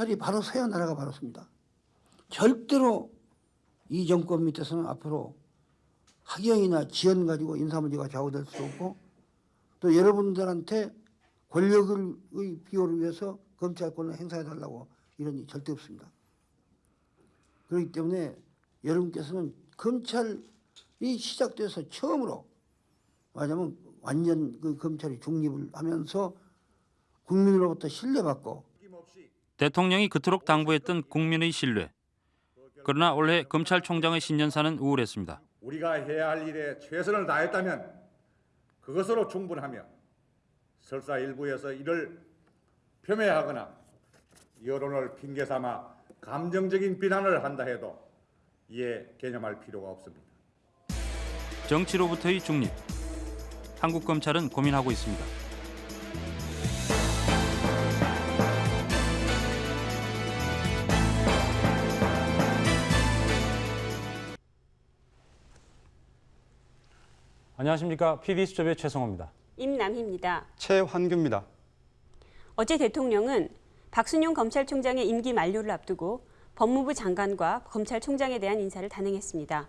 경찰이 바로 서야 나라가 바로 섭니다. 절대로 이 정권 밑에서는 앞으로 학경이나 지연 가지고 인사 문제가 좌우될 수 없고 또 여러분들한테 권력의 비호를 위해서 검찰권을 행사해 달라고 이런 일 절대 없습니다. 그렇기 때문에 여러분께서는 검찰이 시작돼서 처음으로 말하자면 완전 그 검찰이 중립을 하면서 국민으로부터 신뢰받고 대통령이 그토록 당부했던 국민의 신뢰. 그러나 올해 검찰총장의 신년사는 우울했습니다. 우리가 해야 할 일에 최선을 다했다면 그것으로 충분하며 설사 일부에서 이를 폄훼하거나 여론을 핑계 삼아 감정적인 비난을 한다 해도 이에 개념할 필요가 없습니다. 정치로부터의 중립. 한국 검찰은 고민하고 있습니다. 안녕하십니까 PD 수첩의 최성호입니다. 임남희입니다. 최환규입니다. 어제 대통령은 박순용 검찰총장의 임기 만료를 앞두고 법무부 장관과 검찰총장에 대한 인사를 단행했습니다.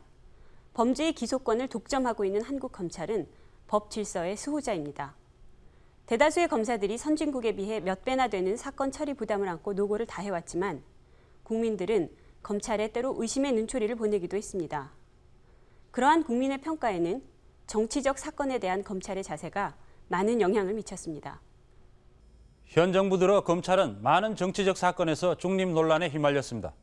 범죄의 기소권을 독점하고 있는 한국 검찰은 법 질서의 수호자입니다. 대다수의 검사들이 선진국에 비해 몇 배나 되는 사건 처리 부담을 안고 노고를 다해왔지만 국민들은 검찰에 때로 의심의 눈초리를 보내기도 했습니다. 그러한 국민의 평가에는 정치적 사건에 대한 검찰의 자세가 많은 영향을 미쳤습니다. 현 정부 들어 검찰은 많은 정치적 사건에서 중립 논란에 휘말렸습니다.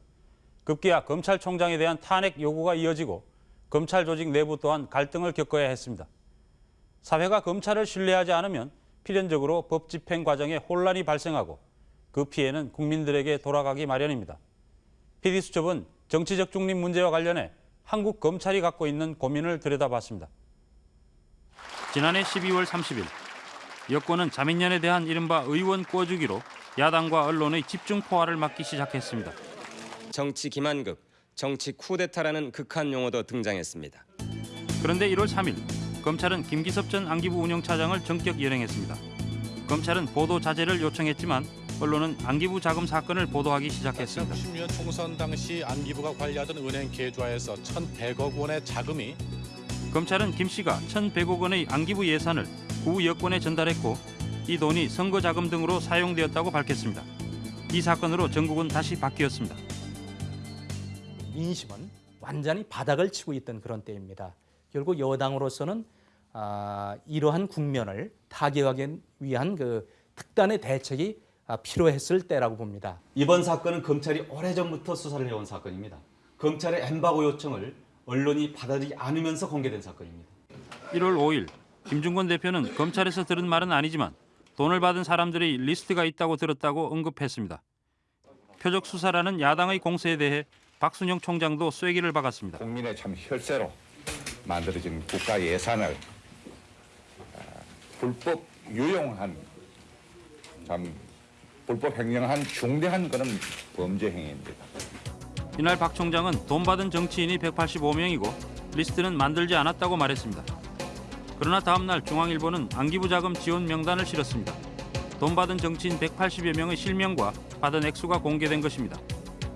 급기야 검찰총장에 대한 탄핵 요구가 이어지고 검찰 조직 내부 또한 갈등을 겪어야 했습니다. 사회가 검찰을 신뢰하지 않으면 필연적으로 법 집행 과정에 혼란이 발생하고 그 피해는 국민들에게 돌아가기 마련입니다. PD수첩은 정치적 중립 문제와 관련해 한국 검찰이 갖고 있는 고민을 들여다봤습니다. 지난해 12월 30일 여권은 자민련에 대한 이른바 의원 꿔주기로 야당과 언론의 집중 포화를 막기 시작했습니다. 정치 기만극, 정치 쿠데타라는 극한 용어도 등장했습니다. 그런데 1월 3일 검찰은 김기섭 전 안기부 운영차장을 전격 연행했습니다. 검찰은 보도 자제를 요청했지만 언론은 안기부 자금 사건을 보도하기 시작했습니다. 2016년 총선 당시 안기부가 관리하던 은행 계좌에서 1,100억 원의 자금이 검찰은 김 씨가 1,100억 원의 안기부 예산을 구 여권에 전달했고 이 돈이 선거 자금 등으로 사용되었다고 밝혔습니다. 이 사건으로 전국은 다시 바뀌었습니다. 민심은 완전히 바닥을 치고 있던 그런 때입니다. 결국 여당으로서는 아, 이러한 국면을 타개하기 위한 그 특단의 대책이 아, 필요했을 때라고 봅니다. 이번 사건은 검찰이 오래전부터 수사를 해온 사건입니다. 검찰의 엠바고 요청을 언론이 받아들이지 않으면서 공개된 사건입니다. 1월 5일 김중권 대표는 검찰에서 들은 말은 아니지만 돈을 받은 사람들의 리스트가 있다고 들었다고 언급했습니다. 표적 수사라는 야당의 공세에 대해 박순영 총장도 쐐기를 박았습니다. 국민의 참 혈세로 만들어진 국가 예산을 아, 불법 유용한 참 불법 횡령한 중대한 그런 범죄 행위입니다. 이날 박 총장은 돈 받은 정치인이 185명이고 리스트는 만들지 않았다고 말했습니다. 그러나 다음 날 중앙일보는 안기부 자금 지원 명단을 실었습니다. 돈 받은 정치인 180여 명의 실명과 받은 액수가 공개된 것입니다.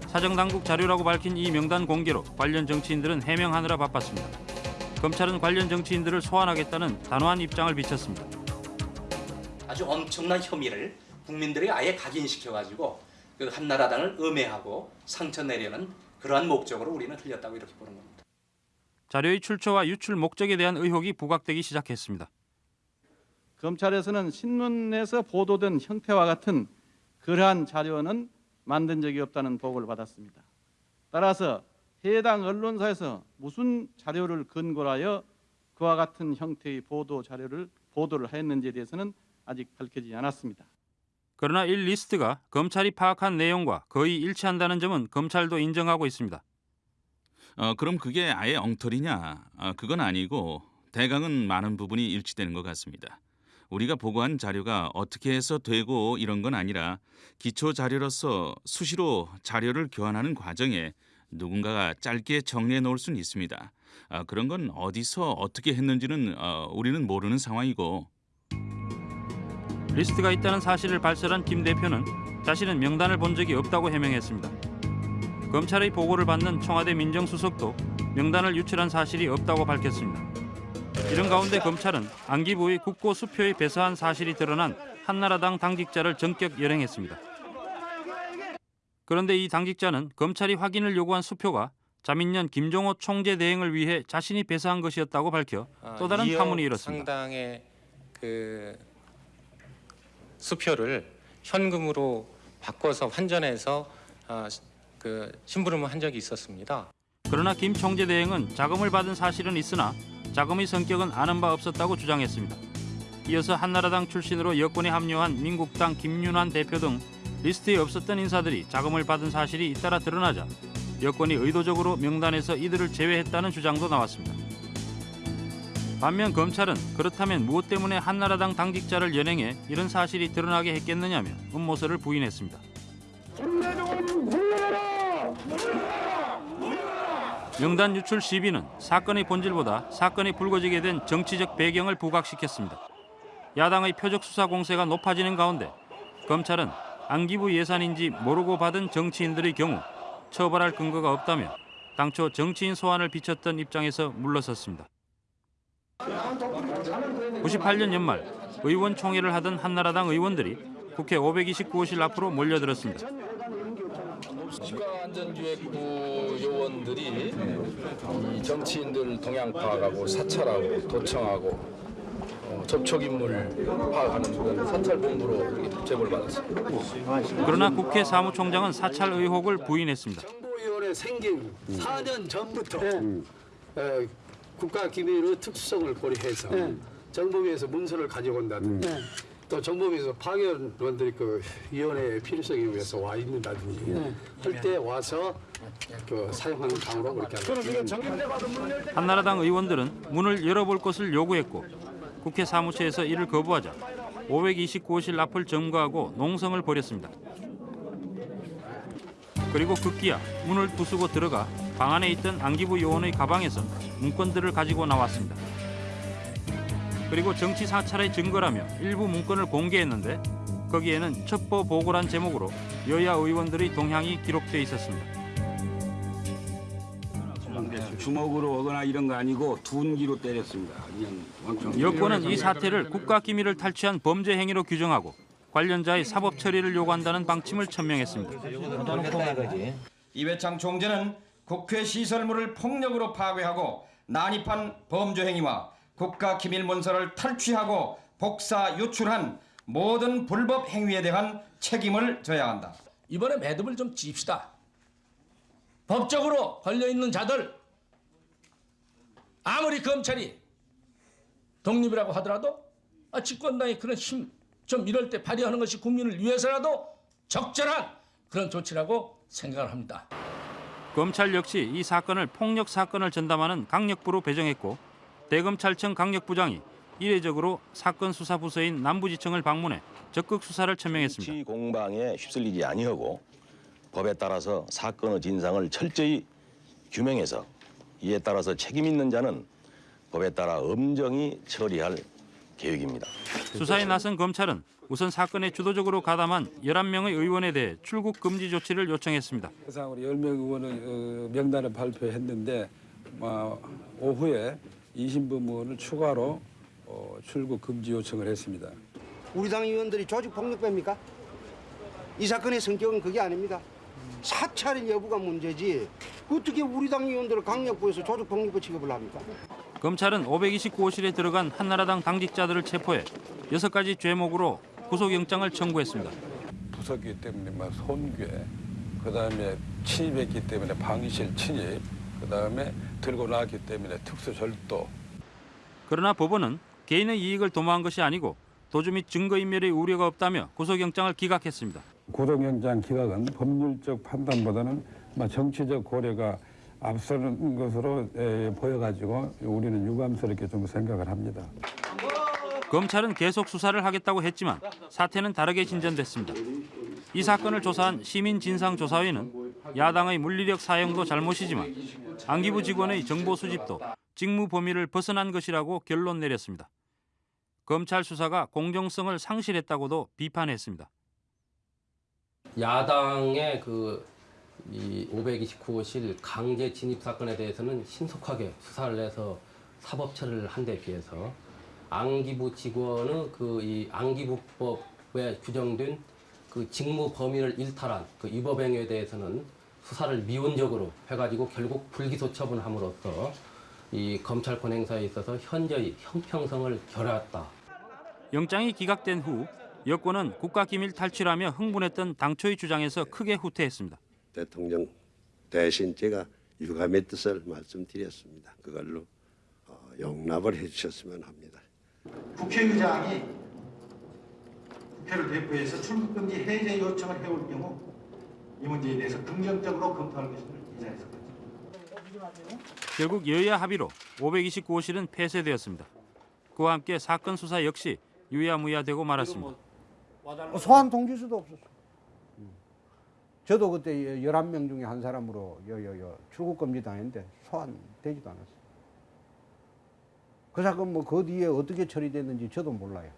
사정당국 자료라고 밝힌 이 명단 공개로 관련 정치인들은 해명하느라 바빴습니다. 검찰은 관련 정치인들을 소환하겠다는 단호한 입장을 비쳤습니다. 아주 엄청난 혐의를 국민들에게 아예 각인시켜가지고 그 한나라당을 음해하고 상처 내려는 그러한 목적으로 우리는 흘렸다고 이렇게 보는 겁니다. 자료의 출처와 유출 목적에 대한 의혹이 부각되기 시작했습니다. 검찰에서는 신문에서 보도된 형태와 같은 그러한 자료는 만든 적이 없다는 보고를 받았습니다. 따라서 해당 언론사에서 무슨 자료를 근거로 하여 그와 같은 형태의 보도 자료를 보도를 했는지에 대해서는 아직 밝혀지지 않았습니다. 그러나 이 리스트가 검찰이 파악한 내용과 거의 일치한다는 점은 검찰도 인정하고 있습니다. 어, 그럼 그게 아예 엉터리냐? 어, 그건 아니고 대강은 많은 부분이 일치되는 것 같습니다. 우리가 보고한 자료가 어떻게 해서 되고 이런 건 아니라 기초 자료로서 수시로 자료를 교환하는 과정에 누군가가 짧게 정리해 놓을 수는 있습니다. 아, 그런 건 어디서 어떻게 했는지는 어, 우리는 모르는 상황이고 리스트가 있다는 사실을 발설한 김 대표는 자신은 명단을 본 적이 없다고 해명했습니다. 검찰의 보고를 받는 청와대 민정수석도 명단을 유출한 사실이 없다고 밝혔습니다. 이런 가운데 검찰은 안기부의 국고 수표에 배서한 사실이 드러난 한나라당 당직자를 전격 열행했습니다. 그런데 이 당직자는 검찰이 확인을 요구한 수표가 자민련 김종호 총재 대행을 위해 자신이 배서한 것이었다고 밝혀 또 다른 이억 파문이 일었습니다. 상당의 그 수표를 현금으로 바꿔서 환전해서 아, 그 심부름을 한 적이 있었습니다. 그러나 김 총재 대행은 자금을 받은 사실은 있으나 자금의 성격은 아는 바 없었다고 주장했습니다. 이어서 한나라당 출신으로 여권에 합류한 민국당 김윤환 대표 등 리스트에 없었던 인사들이 자금을 받은 사실이 잇따라 드러나자 여권이 의도적으로 명단에서 이들을 제외했다는 주장도 나왔습니다. 반면 검찰은 그렇다면 무엇 때문에 한나라당 당직자를 연행해 이런 사실이 드러나게 했겠느냐며 음모설을 부인했습니다. 명단 유출 시비는 사건의 본질보다 사건이 불거지게 된 정치적 배경을 부각시켰습니다. 야당의 표적 수사 공세가 높아지는 가운데 검찰은 안기부 예산인지 모르고 받은 정치인들의 경우 처벌할 근거가 없다며 당초 정치인 소환을 비쳤던 입장에서 물러섰습니다. 98년 연말 의원총회를 하던 한나라당 의원들이 국회 529호실 앞으로 몰려들었습니다. 국가안전기획부 요원들이 이 정치인들 동향 파악하고 사찰하고 도청하고 어, 접촉인물 파악하는 사찰본부로 제보를 받았습니다. 그러나 국회 사무총장은 사찰 의혹을 부인했습니다. 정보위원회 생긴 4년 전부터 어, 국가기밀의 특수성을 고려해서 정보위에서 문서를 가져온다든지 또 정보위에서 파견원들이 그 위원회의 필요성에 의해서 와 있는다든지 할때 와서 그 사용하는 방으로 그렇게 합니다. 한나라당 의원들은 문을 열어볼 것을 요구했고 국회 사무처에서 이를 거부하자 529호실 앞을 점거하고 농성을 벌였습니다. 그리고 급기야 문을 부수고 들어가 방 안에 있던 안기부 요원의 가방에서 문건들을 가지고 나왔습니다. 그리고 정치 사찰의 증거라며 일부 문건을 공개했는데 거기에는 첩보 보고란 제목으로 여야 의원들의 동향이 기록돼 있었습니다. 주먹으로 오거나 이런 거 아니고 둔기로 때렸습니다. 여권은 이 사태를 국가기밀을 탈취한 범죄 행위로 규정하고 관련자의 사법 처리를 요구한다는 방침을 천명했습니다. 이회창 총재는 국회 시설물을 폭력으로 파괴하고 난입한 범죄 행위와 국가 기밀 문서를 탈취하고 복사 유출한 모든 불법 행위에 대한 책임을 져야 한다. 이번에 매듭을 좀 짚시다. 법적으로 걸려 있는 자들 아무리 검찰이 독립이라고 하더라도 아, 집권당이 그런 힘 좀 이럴 때 발휘하는 것이 국민을 위해서라도 적절한 그런 조치라고 생각을 합니다. 검찰 역시 이 사건을 폭력 사건을 전담하는 강력부로 배정했고 대검찰청 강력부장이 이례적으로 사건 수사 부서인 남부지청을 방문해 적극 수사를 천명했습니다. 정치 공방에 휩쓸리지 아니하고 법에 따라서 사건의 진상을 철저히 규명해서 이에 따라서 책임 있는 자는 법에 따라 엄정히 처리할 계획입니다. 수사에 나선 검찰은 우선 사건에 주도적으로 가담한 11명의 의원에 대해 출국 금지 조치를 요청했습니다. 해상으로 10명 의원의 어, 명단을 발표했는데 어, 오후에 20부문을 추가로 어, 출국 금지 요청을 했습니다. 우리 당 의원들이 조직 폭력배입니까? 이 사건의 성격은 그게 아닙니다. 사찰 여부가 문제지 어떻게 우리 당 의원들을 강력부에서 조직 폭력배 취급을 합니까? 검찰은 529호실에 들어간 한나라당 당직자들을 체포해 여섯 가지 죄목으로 구속영장을 청구했습니다. 부서기 때문에 막 손괴, 그다음에 침입했기 때문에 방위실 침입, 그다음에 들고 나왔기 때문에 특수절도, 그러나 법원은 개인의 이익을 도모한 것이 아니고 도주 및 증거인멸의 우려가 없다며 구속영장을 기각했습니다. 구속영장 기각은 법률적 판단보다는 막 정치적 고려가 앞서는 것으로 에, 보여가지고 우리는 유감스럽게 좀 생각을 합니다. 검찰은 계속 수사를 하겠다고 했지만 사태는 다르게 진전됐습니다. 이 사건을 조사한 시민진상조사회는 야당의 물리력 사용도 잘못이지만 안기부 직원의 정보 수집도 직무 범위를 벗어난 것이라고 결론 내렸습니다. 검찰 수사가 공정성을 상실했다고도 비판했습니다. 야당의 그 이 529호실 강제 진입 사건에 대해서는 신속하게 수사를 해서 사법 처리를 한 데 비해서 안기부 직원의 그이 안기부법에 규정된 그 직무 범위를 일탈한 그 위법 행위에 대해서는 수사를 미온적으로 해가지고 결국 불기소 처분함으로써 이 검찰권 행사에 있어서 현저히 형평성을 결하였다. 영장이 기각된 후 여권은 국가기밀 탈취라며 흥분했던 당초의 주장에서 크게 후퇴했습니다. 대통령 대신 제가 유감의 뜻을 말씀드렸습니다. 그걸로 어, 용납을 해주셨으면 합니다. 국회의장이 국회를 대표해서 출국금지 해제 요청을 해올 경우 이 문제에 대해서 긍정적으로 검토할 것을 이 자리에서 결국 여야 합의로 529호실은 폐쇄되었습니다. 그와 함께 사건 수사 역시 유야무야되고 말았습니다. 소환 통지서도 없었어. 저도 그때 11명 중에 한 사람으로 여, 여, 여 출국 금지 당했는데 소환되지도 않았어요. 그 사건 뭐 그 뒤에 어떻게 처리됐는지 저도 몰라요.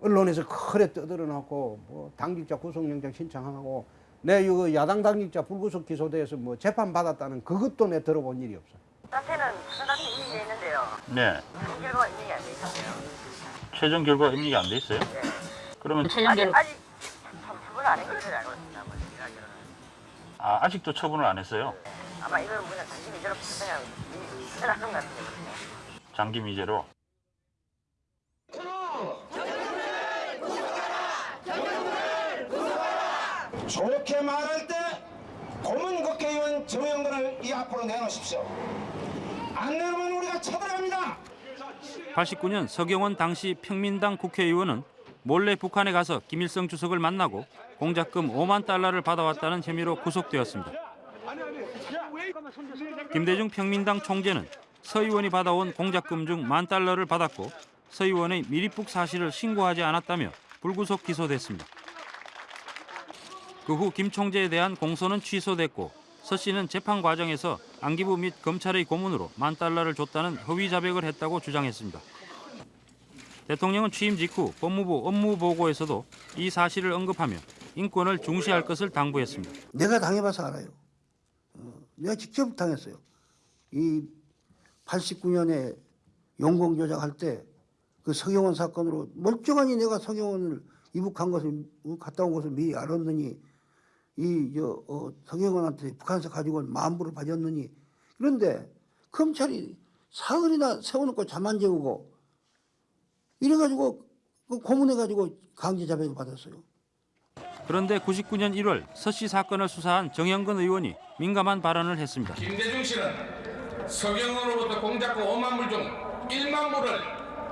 언론에서 크게 떠들어놨고 뭐 당직자 구속영장 신청하고 내 이거 야당 당직자 불구속 기소돼서 뭐 재판 받았다는 그것도 내 들어본 일이 없어. 사태는 무슨 사태 인지돼 있는데요. 네. 그 결과가 인정이 안돼 있었어요. 최종 결과 인지가 안돼 있어요? 그러면 아직 아직 처분 안 알고 있습니다. 뭐 이야기로는. 아, 아직도 처분을 안 했어요. 아마 이건 그냥 다시 미제로 그냥 해놨던 것 같아요. 장기 미제로. 좋게 말할 때 고문 국회의원 정영근을 이 앞으로 내놓으십시오. 안 내놓으면 우리가 처벌합니다. 89년 서경원 당시 평민당 국회의원은 몰래 북한에 가서 김일성 주석을 만나고 공작금 5만 달러를 받아왔다는 혐의로 구속되었습니다. 김대중 평민당 총재는 서 의원이 받아온 공작금 중 만 달러를 받았고 서 의원의 미리북 사실을 신고하지 않았다며 불구속 기소됐습니다. 그 후 김 총재에 대한 공소는 취소됐고 서 씨는 재판 과정에서 안기부 및 검찰의 고문으로 만 달러를 줬다는 허위 자백을 했다고 주장했습니다. 대통령은 취임 직후 법무부 업무 보고에서도 이 사실을 언급하며 인권을 중시할 것을 당부했습니다. 내가 당해봐서 알아요. 어, 내가 직접 당했어요. 이 89년에 용공 조작할 때 그 서경원 사건으로 멀쩡하니 내가 서경원을 이북한 것을 갔다 온 것을 미리 알았느니 이저 어, 서경원한테 북한에서 가지고 온 만부를 받았느니 그런데 검찰이 사흘이나 세워놓고 잠 안 재우고 이래가지고 그 고문해가지고 강제 자백을 받았어요. 그런데 99년 1월 서 씨 사건을 수사한 정영근 의원이 민감한 발언을 했습니다. 김대중 씨는 서경원으로부터 공작금 5만 불 중 1만 불을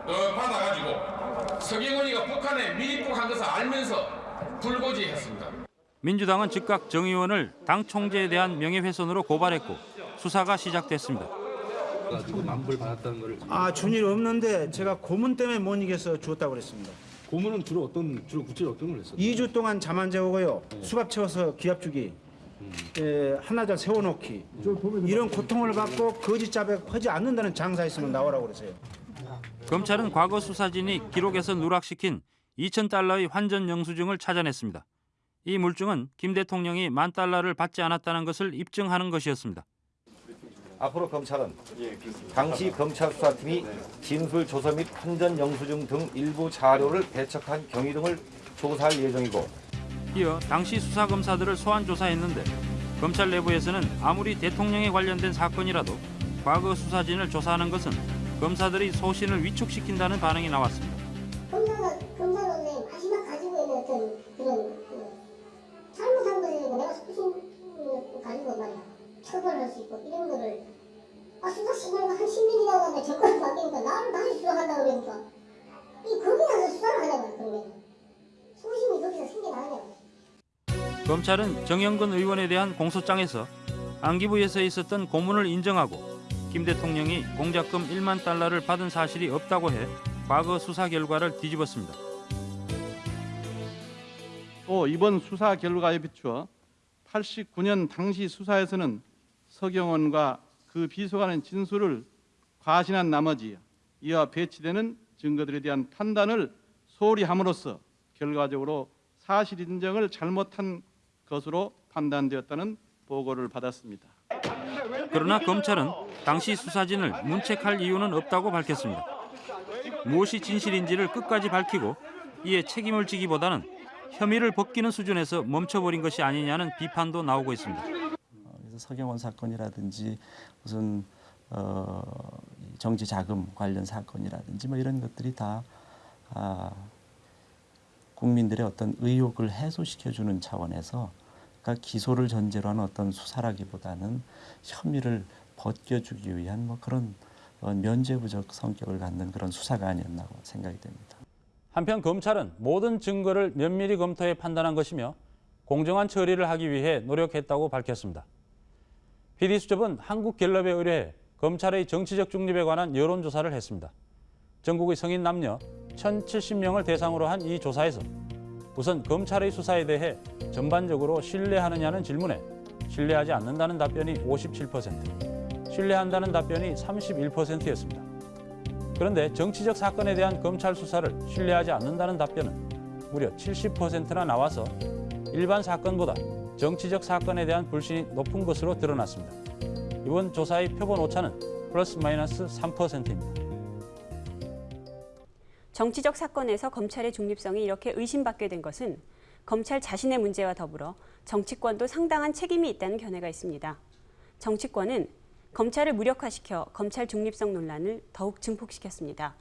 어, 받아가지고 서경원이가 북한에 미입국한 것을 알면서 불고지했습니다. 민주당은 즉각 정 의원을 당 총재에 대한 명예훼손으로 고발했고 수사가 시작됐습니다. 만불 받았다는 거를 아, 준일 없는데 제가 고문 때문에 못 이겨서 주었다고 그랬습니다. 고문은 주로 어떤 주로 구체적으로 어떤 걸 했어요? 2주 동안 잠 안 재우고요. 수갑 채워서 기압 주기. 예, 하나자 세워놓기 이런 고통을 받고 거짓 자백하지 않는다는 장사했으면 나오라고 그러세요. 검찰은 과거 수사진이 기록에서 누락시킨 2천 달러의 환전 영수증을 찾아냈습니다. 이 물증은 김 대통령이 만 달러를 받지 않았다는 것을 입증하는 것이었습니다. 앞으로 검찰은 당시 검찰 수사팀이 진술 조서 및 환전 영수증 등 일부 자료를 배척한 경위 등을 조사할 예정이고 이어 당시 수사 검사들을 소환 조사했는데 검찰 내부에서는 아무리 대통령에 관련된 사건이라도 과거 수사진을 조사하는 것은 검사들이 소신을 위축시킨다는 반응이 나왔습니다. 검사가 검사로서의 마지막 가지고 있는 어떤 그런 그 잘못한 대해서 내가 소신 가지고 말이야. 처벌할 수 있고 이런 거를 아 수사 시간이 한 10년 지나고 내 정권을 바뀌니까 나를 다시 수사한다 그러니까 이 거기 가서 수사를 하냐고요 그러면 소신이 거기서 생겨나냐고 검찰은 정영근 의원에 대한 공소장에서 안기부에서 있었던 고문을 인정하고 김 대통령이 공작금 1만 달러를 받은 사실이 없다고 해 과거 수사 결과를 뒤집었습니다. 또 이번 수사 결과에 비추어 89년 당시 수사에서는 서경원과 그 비서관의 진술을 과신한 나머지 이와 배치되는 증거들에 대한 판단을 소홀히 함으로써 결과적으로 사실 인정을 잘못한 것으로 판단되었다는 보고를 받았습니다. 그러나 검찰은 당시 수사진을 문책할 이유는 없다고 밝혔습니다. 무엇이 진실인지를 끝까지 밝히고 이에 책임을 지기보다는 혐의를 벗기는 수준에서 멈춰버린 것이 아니냐는 비판도 나오고 있습니다. 그래서 서경원 사건이라든지 무슨 어, 이 정치 자금 관련 사건이라든지 뭐 이런 것들이 다 아, 국민들의 어떤 의혹을 해소시켜주는 차원에서 그러니까 기소를 전제로 하는 어떤 수사라기보다는 혐의를 벗겨주기 위한 뭐 그런 어, 면죄부적 성격을 갖는 그런 수사가 아니었나고 생각이 됩니다. 한편 검찰은 모든 증거를 면밀히 검토해 판단한 것이며 공정한 처리를 하기 위해 노력했다고 밝혔습니다. PD수첩은 한국갤럽에 의뢰해 검찰의 정치적 중립에 관한 여론조사를 했습니다. 전국의 성인 남녀 1,070명을 대상으로 한 이 조사에서 우선 검찰의 수사에 대해 전반적으로 신뢰하느냐는 질문에 신뢰하지 않는다는 답변이 57%, 신뢰한다는 답변이 31%였습니다. 그런데 정치적 사건에 대한 검찰 수사를 신뢰하지 않는다는 답변은 무려 70%나 나와서 일반 사건보다 정치적 사건에 대한 불신이 높은 것으로 드러났습니다. 이번 조사의 표본 오차는 플러스 마이너스 3%입니다. 정치적 사건에서 검찰의 중립성이 이렇게 의심받게 된 것은 검찰 자신의 문제와 더불어 정치권도 상당한 책임이 있다는 견해가 있습니다. 정치권은 검찰을 무력화시켜 검찰 중립성 논란을 더욱 증폭시켰습니다.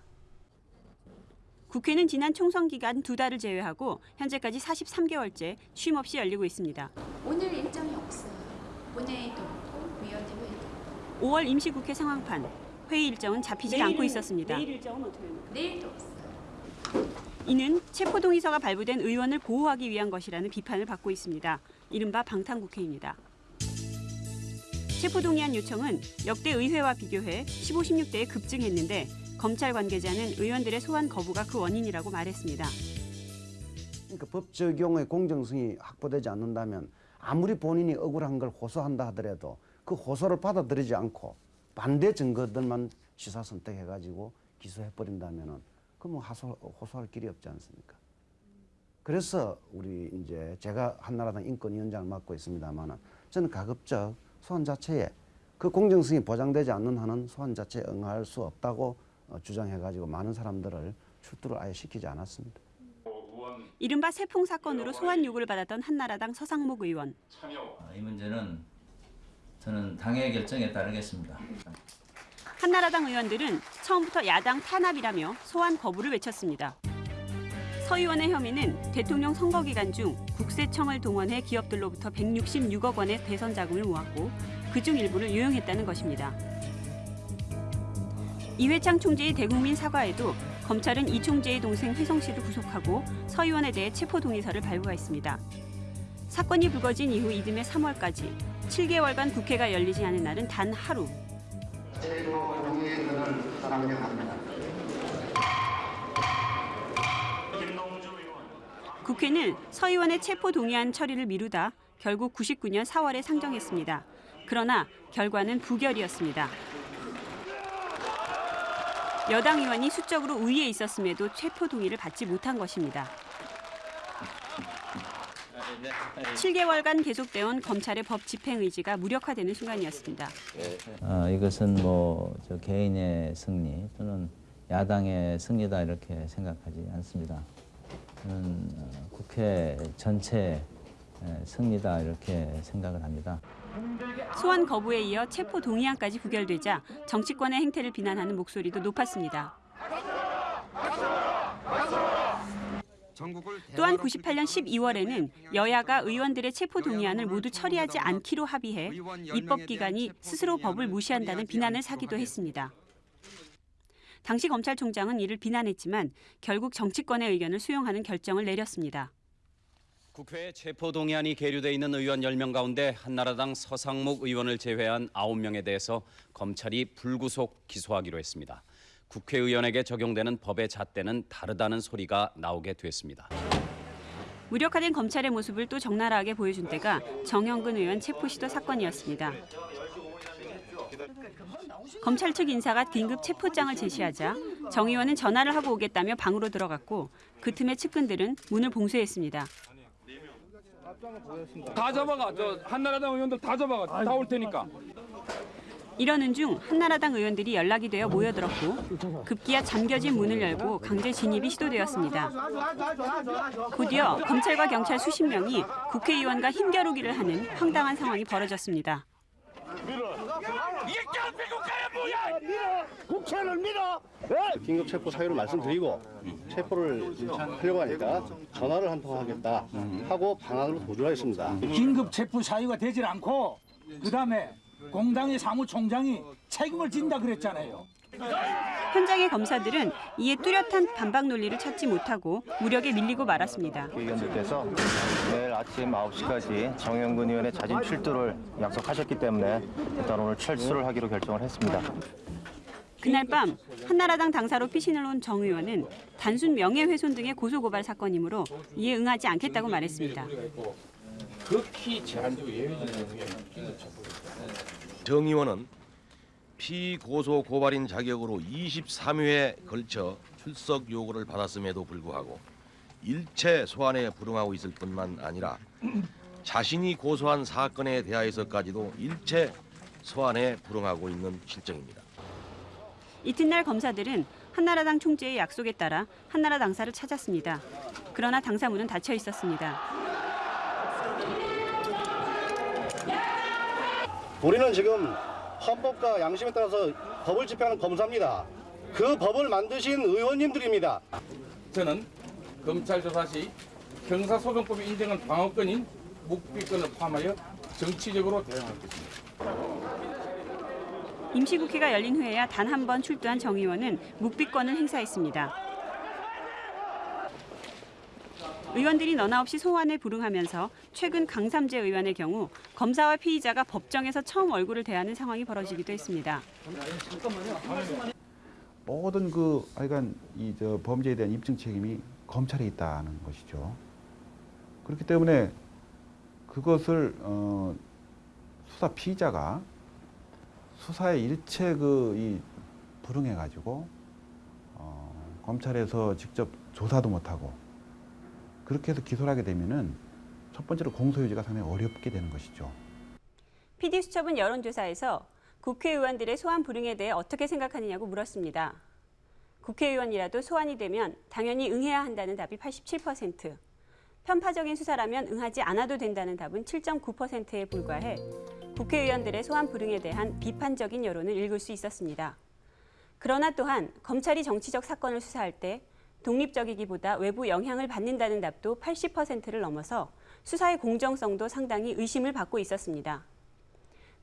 국회는 지난 총선 기간 두 달을 제외하고 현재까지 43개월째 쉼 없이 열리고 있습니다. 오늘 일정이 없어요. 본회의도 없고 위원회 회의도 5월 임시국회 상황판 회의 일정은 잡히지 않고 있었습니다. 일정은 어떻게 됩니까? 내일도 없어요. 이는 체포동의서가 발부된 의원을 보호하기 위한 것이라는 비판을 받고 있습니다. 이른바 방탄국회입니다. 체포동의안 요청은 역대 의회와 비교해 15, 16대에 급증했는데 검찰 관계자는 의원들의 소환 거부가 그 원인이라고 말했습니다. 그러니까 법 적용의 공정성이 확보되지 않는다면 아무리 본인이 억울한 걸 호소한다 하더라도 그 호소를 받아들이지 않고 반대 증거들만 시사 선택해가지고 기소해버린다면은 그뭐 호소할 길이 없지 않습니까? 그래서 우리 이제 제가 한나라당 인권위원장을 맡고 있습니다만은 저는 가급적 소환 자체에 그 공정성이 보장되지 않는 한은 소환 자체에 응할 수 없다고 어, 주장해가지고 많은 사람들을 출두를 아예 시키지 않았습니다. 이른바 세풍 사건으로 소환 요구를 받았던 한나라당 서상목 의원. 이 문제는 저는 당의 결정에 따르겠습니다. 한나라당 의원들은 처음부터 야당 탄압이라며 소환 거부를 외쳤습니다. 서 의원의 혐의는 대통령 선거 기간 중 국세청을 동원해 기업들로부터 166억 원의 대선 자금을 모았고 그중 일부를 유용했다는 것입니다. 이회창 총재의 대국민 사과에도 검찰은 이 총재의 동생 회성 씨를 구속하고 서 의원에 대해 체포 동의서를 발부했습니다. 사건이 불거진 이후 이듬해 3월까지 7개월간 국회가 열리지 않은 날은 단 하루. 국회는 서 의원의 체포 동의안 처리를 미루다 결국 99년 4월에 상정했습니다. 그러나 결과는 부결이었습니다. 여당 의원이 수적으로 우위에 있었음에도 체포 동의를 받지 못한 것입니다. 7개월간 계속되온 검찰의 법 집행 의지가 무력화되는 순간이었습니다. 어, 이것은 뭐저 개인의 승리 또는 야당의 승리다 이렇게 생각하지 않습니다. 어, 국회 전체 승리다 이렇게 생각을 합니다. 소환 거부에 이어 체포 동의안까지 부결되자 정치권의 행태를 비난하는 목소리도 높았습니다. 또한 98년 12월에는 여야가 의원들의 체포 동의안을 모두 처리하지 않기로 합의해 입법 기관이 스스로 법을 무시한다는 비난을 사기도 했습니다. 당시 검찰총장은 이를 비난했지만 결국 정치권의 의견을 수용하는 결정을 내렸습니다. 국회에 체포동의안이 계류돼 있는 의원 10명 가운데 한나라당 서상목 의원을 제외한 9명에 대해서 검찰이 불구속 기소하기로 했습니다. 국회의원에게 적용되는 법의 잣대는 다르다는 소리가 나오게 됐습니다. 무력화된 검찰의 모습을 또 적나라하게 보여준 때가 정영근 의원 체포 시도 사건이었습니다. 검찰 측 인사가 긴급 체포장을 제시하자 정 의원은 전화를 하고 오겠다며 방으로 들어갔고 그 틈에 측근들은 문을 봉쇄했습니다. 다 잡아가. 저 한나라당 의원들 다 잡아가. 다 올 테니까. 이러는 중 한나라당 의원들이 연락이 되어 모여들었고 급기야 잠겨진 문을 열고 강제 진입이 시도되었습니다. 곧이어 검찰과 경찰 수십 명이 국회의원과 힘겨루기를 하는 황당한 상황이 벌어졌습니다. 국회를 밀어! 긴급 체포 사유를 말씀드리고 체포를 하려고 하니까 전화를 한 통 하겠다 하고 방안으로 도주하였습니다. 긴급 체포 사유가 되질 않고 그 다음에 공당의 사무총장이 책임을 진다 그랬잖아요. 현장의 검사들은 이에 뚜렷한 반박 논리를 찾지 못하고 무력에 밀리고 말았습니다. 의원들께서 내일 아침 9시까지 정영근 의원의 자진 출두를 약속하셨기 때문에 일단 오늘 철수를 하기로 결정을 했습니다. 그날 밤 한나라당 당사로 피신을 온 정 의원은 단순 명예훼손 등의 고소고발 사건이므로 이에 응하지 않겠다고 말했습니다. 극히 제한적 예외적인. 정 의원은 피고소 고발인 자격으로 23회에 걸쳐 출석 요구를 받았음에도 불구하고 일체 소환에 불응하고 있을 뿐만 아니라 자신이 고소한 사건에 대하여서까지도 일체 소환에 불응하고 있는 실정입니다. 이튿날 검사들은 한나라당 총재의 약속에 따라 한나라 당사를 찾았습니다. 그러나 당사문은 닫혀 있었습니다. 우리는 지금 헌법과 양심에 따라서 법을 집행하는 검사입니다. 그 법을 만드신 의원님들입니다. 저는 검찰 조사 시 형사소송법이 인정한 방어권인 묵비권을 포함하여 정치적으로 대응할 것입니다. 임시국회가 열린 후에야 단 한 번 출두한 정 의원은 묵비권을 행사했습니다. 의원들이 너나 없이 소환에 불응하면서 최근 강삼재 의원의 경우 검사와 피의자가 법정에서 처음 얼굴을 대하는 상황이 벌어지기도 했습니다. 모든 그 하여간 이저 범죄에 대한 입증 책임이 검찰에 있다는 것이죠. 그렇기 때문에 그것을 어, 수사 피의자가 수사에 일체 그 이 불응해 가지고 어, 검찰에서 직접 조사도 못하고 그렇게 해서 기소를 하게 되면은 첫 번째로 공소유지가 상당히 어렵게 되는 것이죠. PD수첩은 여론조사에서 국회의원들의 소환 불응에 대해 어떻게 생각하느냐고 물었습니다. 국회의원이라도 소환이 되면 당연히 응해야 한다는 답이 87%, 편파적인 수사라면 응하지 않아도 된다는 답은 7.9%에 불과해 국회의원들의 소환 불응에 대한 비판적인 여론을 읽을 수 있었습니다. 그러나 또한 검찰이 정치적 사건을 수사할 때 독립적이기보다 외부 영향을 받는다는 답도 80%를 넘어서 수사의 공정성도 상당히 의심을 받고 있었습니다.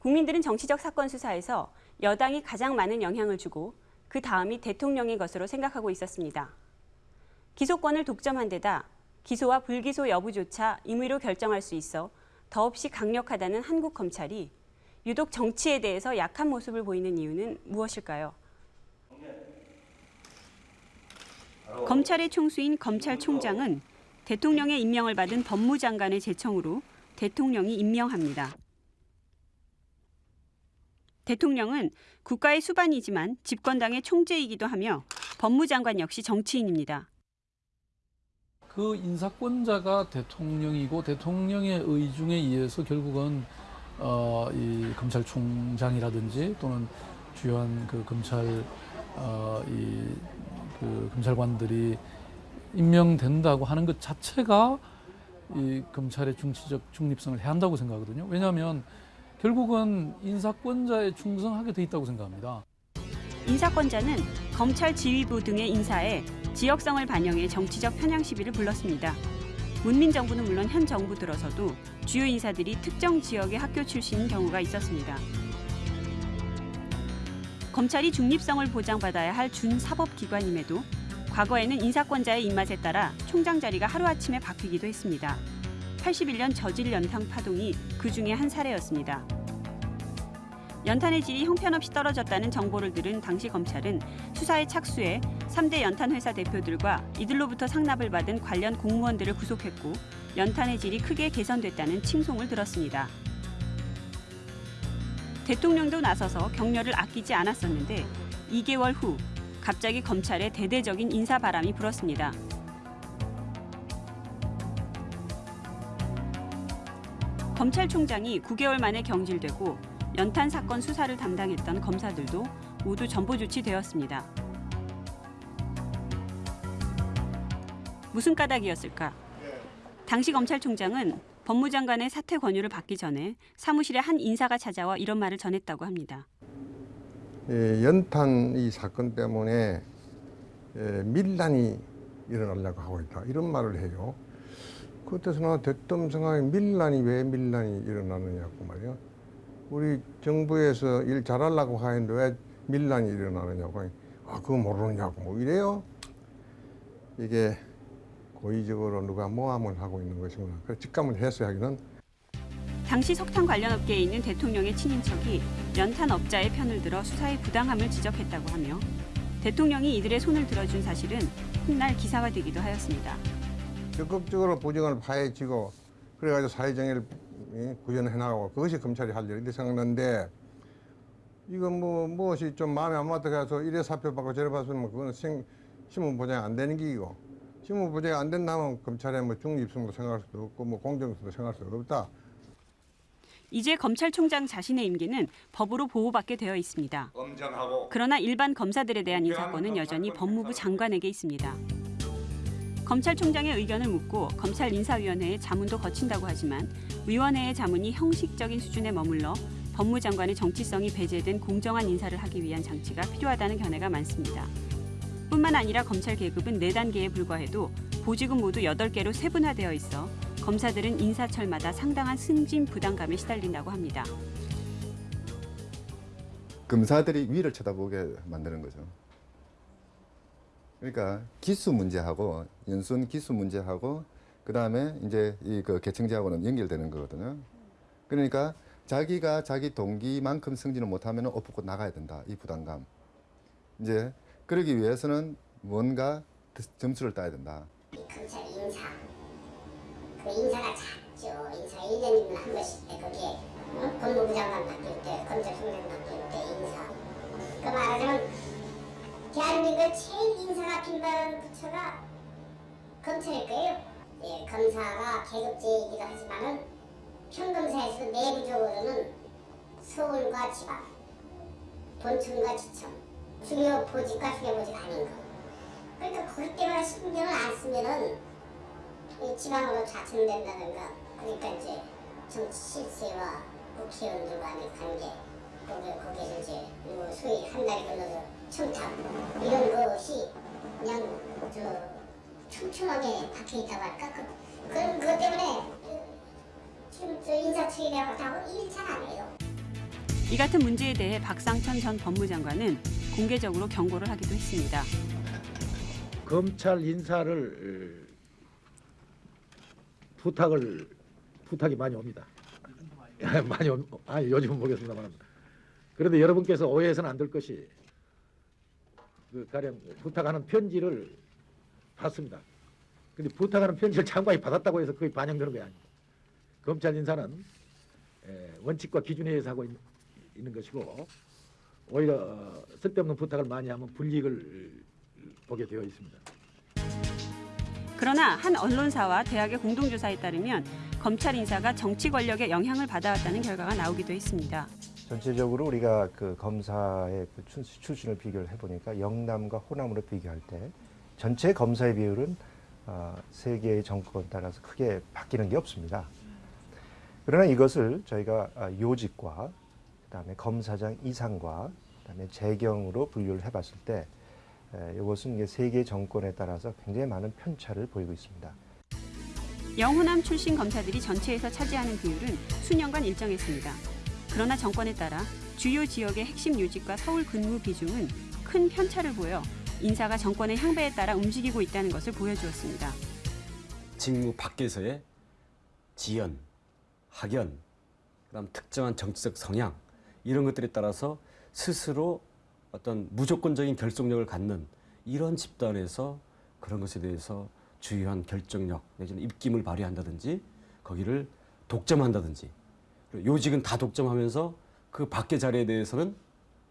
국민들은 정치적 사건 수사에서 여당이 가장 많은 영향을 주고 그 다음이 대통령의 것으로 생각하고 있었습니다. 기소권을 독점한 데다 기소와 불기소 여부조차 임의로 결정할 수 있어 더없이 강력하다는 한국 검찰이 유독 정치에 대해서 약한 모습을 보이는 이유는 무엇일까요? 검찰의 총수인 검찰총장은 대통령의 임명을 받은 법무장관의 제청으로 대통령이 임명합니다. 대통령은 국가의 수반이지만 집권당의 총재이기도 하며 법무장관 역시 정치인입니다. 그 인사권자가 대통령이고 대통령의 의중에 의해서 결국은 어, 이 검찰총장이라든지 또는 주요한 그 검찰 어, 이 그 검찰관들이 임명된다고 하는 것 자체가 이 검찰의 중치적 중립성을 해한다고 생각하거든요. 왜냐하면 결국은 인사권자에 충성하게 돼 있다고 생각합니다. 인사권자는 검찰 지휘부 등의 인사에 지역성을 반영해 정치적 편향 시비를 불렀습니다. 문민 정부는 물론 현 정부 들어서도 주요 인사들이 특정 지역의 학교 출신인 경우가 있었습니다. 검찰이 중립성을 보장받아야 할 준사법기관임에도 과거에는 인사권자의 입맛에 따라 총장 자리가 하루아침에 바뀌기도 했습니다. 81년 저질 연탕 파동이 그 중에 한 사례였습니다. 연탄의 질이 형편없이 떨어졌다는 정보를 들은 당시 검찰은 수사에 착수해 3대 연탄 회사 대표들과 이들로부터 상납을 받은 관련 공무원들을 구속했고 연탄의 질이 크게 개선됐다는 칭송을 들었습니다. 대통령도 나서서 격려를 아끼지 않았었는데 2개월 후 갑자기 검찰에 대대적인 인사 바람이 불었습니다. 검찰총장이 9개월 만에 경질되고 연탄 사건 수사를 담당했던 검사들도 모두 전보 조치되었습니다. 무슨 까닭이었을까? 당시 검찰총장은 법무장관의 사퇴 권유를 받기 전에 사무실에 한 인사가 찾아와 이런 말을 전했다고 합니다. 예, 연탄 이 사건 때문에 예, 밀란이 일어나려고 하고 있다 이런 말을 해요. 그때서 나 됐던 생각에 밀란이 왜 밀란이 일어나느냐고 말이야. 우리 정부에서 일 잘하려고 하는데 왜 밀란이 일어나느냐고. 아 그거 모르느냐고 뭐 이래요. 이게 고의적으로 누가 모함을 하고 있는 것이구나. 그래 직감을 해서 하기는 당시 석탄 관련 업계에 있는 대통령의 친인척이 연탄 업자의 편을 들어 수사의 부당함을 지적했다고 하며 대통령이 이들의 손을 들어준 사실은 훗날 기사가 되기도 하였습니다. 적극적으로 부정을 파헤치고 그래가지고 사회정의를 구현해 나가고 그것이 검찰이 할 일인데 생각나는데 이거 뭐 무엇이 좀 마음에 안 맞다 해서 이래 사표 받고 저래 받으면 그거는 신, 신문 보장이 안 되는 기이고 신문 보장이 안 된다면 검찰의 뭐 중립성도 생각할 수도 없고 뭐 공정성도 생각할 수도 없다. 이제 검찰총장 자신의 임기는 법으로 보호받게 되어 있습니다. 그러나 일반 검사들에 대한 인사권은 여전히 법무부 장관에게 있습니다. 검찰총장의 의견을 묻고 검찰 인사위원회의 자문도 거친다고 하지만 위원회의 자문이 형식적인 수준에 머물러 법무장관의 정치성이 배제된 공정한 인사를 하기 위한 장치가 필요하다는 견해가 많습니다. 뿐만 아니라 검찰 계급은 4단계에 불과해도 보직은 모두 8개로 세분화되어 있어 검사들은 인사철마다 상당한 승진 부담감에 시달린다고 합니다. 검사들이 위를 쳐다보게 만드는 거죠. 그러니까 기수 문제하고 연순 기수 문제하고 그 다음에 이제 이 그 계층제하고는 연결되는 거거든요. 그러니까 자기가 자기 동기만큼 승진을 못하면 옷 벗고 나가야 된다. 이 부담감. 이제 그러기 위해서는 뭔가 점수를 따야 된다. 검찰 인사 그 인사가 작죠. 인사 1년이면 한 번씩 때 그게 어? 법무부 장관 바뀔 때 검찰 총장 바뀔 때 인사 그 말하자면 대한민국 제일 인사가 빈번한 부처가 검찰일 거예요. 예, 검사가 계급제이기도 하지만은 평검사에서 내부적으로는 서울과 지방, 본청과 지청, 중요 보직과 중요 보직 아닌 거. 그러니까 그것 때문에 신경을 안 쓰면은 이 지방으로 좌천된다든가 그러니까 이제 정치 실세와 국회의원들 간의 관계 거기 거기서 이제 뭐 소위 한 달이 건너서 청탁 이런 것이 그냥 저 촘촘하게 박혀 있다고 할까 그 그런 그것 때문에 지금 저 인사청이라고 하고 일 잘 안 해요. 이 같은 문제에 대해 박상천 전 법무장관은 공개적으로 경고를 하기도 했습니다. 검찰 인사를 부탁을 부탁이 많이 옵니다. 많이 온, 아니 요즘은 모르겠습니다만 그런데 여러분께서 오해해서는 안 될 것이 그 가령 부탁하는 편지를 받습니다. 근데 부탁하는 편지를 장관이 받았다고 해서 그게 반영되는 게 아닙니다. 검찰 인사는 에, 원칙과 기준에 의해서 하고 있, 는 것이고 오히려 어, 쓸데없는 부탁을 많이 하면 불이익을 보게 되어 있습니다. 그러나 한 언론사와 대학의 공동조사에 따르면 검찰 인사가 정치 권력의 영향을 받아왔다는 결과가 나오기도 했습니다. 전체적으로 우리가 그 검사의 그 출- 출신을 비교를 해보니까 영남과 호남으로 비교할 때 전체 검사의 비율은 어, 세 개의 정권 따라서 크게 바뀌는 게 없습니다. 그러나 이것을 저희가 아, 요직과 그다음에 검사장 이상과 그다음에 재경으로 분류를 해봤을 때 에, 이것은 이게 세 개의 정권에 따라서 굉장히 많은 편차를 보이고 있습니다. 영호남 출신 검사들이 전체에서 차지하는 비율은 수년간 일정했습니다. 그러나 정권에 따라 주요 지역의 핵심 요직과 서울 근무 비중은 큰 편차를 보여 인사가 정권의 향배에 따라 움직이고 있다는 것을 보여주었습니다. 직무 밖에서의 지연, 학연, 그다음 특정한 정치적 성향 이런 것들에 따라서 스스로 어떤 무조건적인 결속력을 갖는 이런 집단에서 그런 것에 대해서 주요한 결정력 내지는 입김을 발휘한다든지 거기를 독점한다든지 요직은 다 독점하면서 그 밖의 자리에 대해서는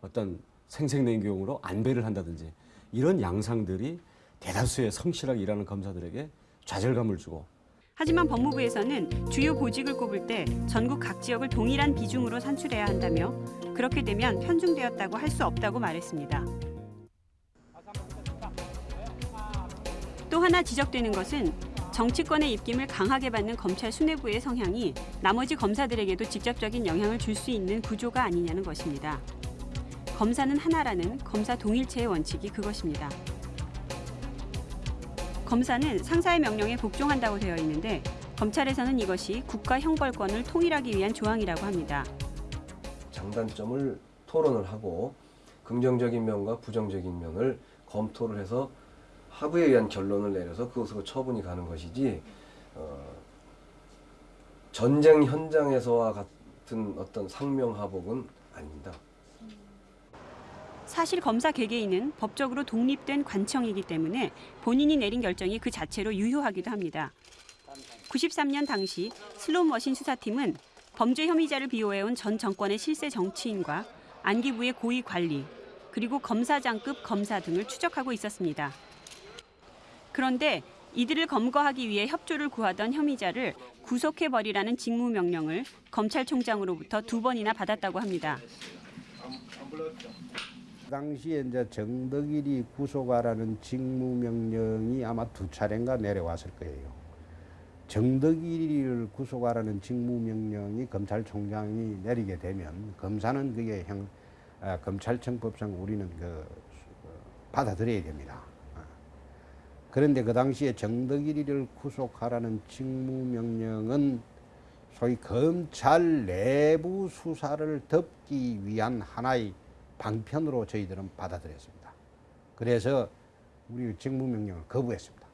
어떤 생색내경으로 안배를 한다든지 이런 양상들이 대다수의 성실하게 일하는 검사들에게 좌절감을 주고 하지만 법무부에서는 주요 보직을 꼽을 때 전국 각 지역을 동일한 비중으로 산출해야 한다며 그렇게 되면 편중되었다고 할 수 없다고 말했습니다. 또 하나 지적되는 것은 정치권의 입김을 강하게 받는 검찰 수뇌부의 성향이 나머지 검사들에게도 직접적인 영향을 줄 수 있는 구조가 아니냐는 것입니다. 검사는 하나라는 검사 동일체의 원칙이 그것입니다. 검사는 상사의 명령에 복종한다고 되어 있는데 검찰에서는 이것이 국가 형벌권을 통일하기 위한 조항이라고 합니다. 장단점을 토론을 하고 긍정적인 면과 부정적인 면을 검토를 해서 합의에 의한 결론을 내려서 그것으로 처분이 가는 것이지 어, 전쟁 현장에서와 같은 어떤 상명하복은 아닙니다. 사실 검사 개개인은 법적으로 독립된 관청이기 때문에 본인이 내린 결정이 그 자체로 유효하기도 합니다. 93년 당시 슬롯머신 수사팀은 범죄 혐의자를 비호해온 전 정권의 실세 정치인과 안기부의 고위 관리, 그리고 검사장급 검사 등을 추적하고 있었습니다. 그런데 이들을 검거하기 위해 협조를 구하던 혐의자를 구속해버리라는 직무명령을 검찰총장으로부터 두 번이나 받았다고 합니다. 그 당시에 이제 정덕일이 구속하라는 직무명령이 아마 두 차례인가 내려왔을 거예요. 정덕일을 구속하라는 직무명령이 검찰총장이 내리게 되면 검사는 그게 형, 아, 검찰청법상 우리는 그 어, 받아들여야 됩니다. 아. 그런데 그 당시에 정덕일이를 구속하라는 직무명령은 소위 검찰 내부 수사를 덮기 위한 하나의 방편으로 저희들은 받아들였습니다. 그래서 우리 직무명령을 거부했습니다.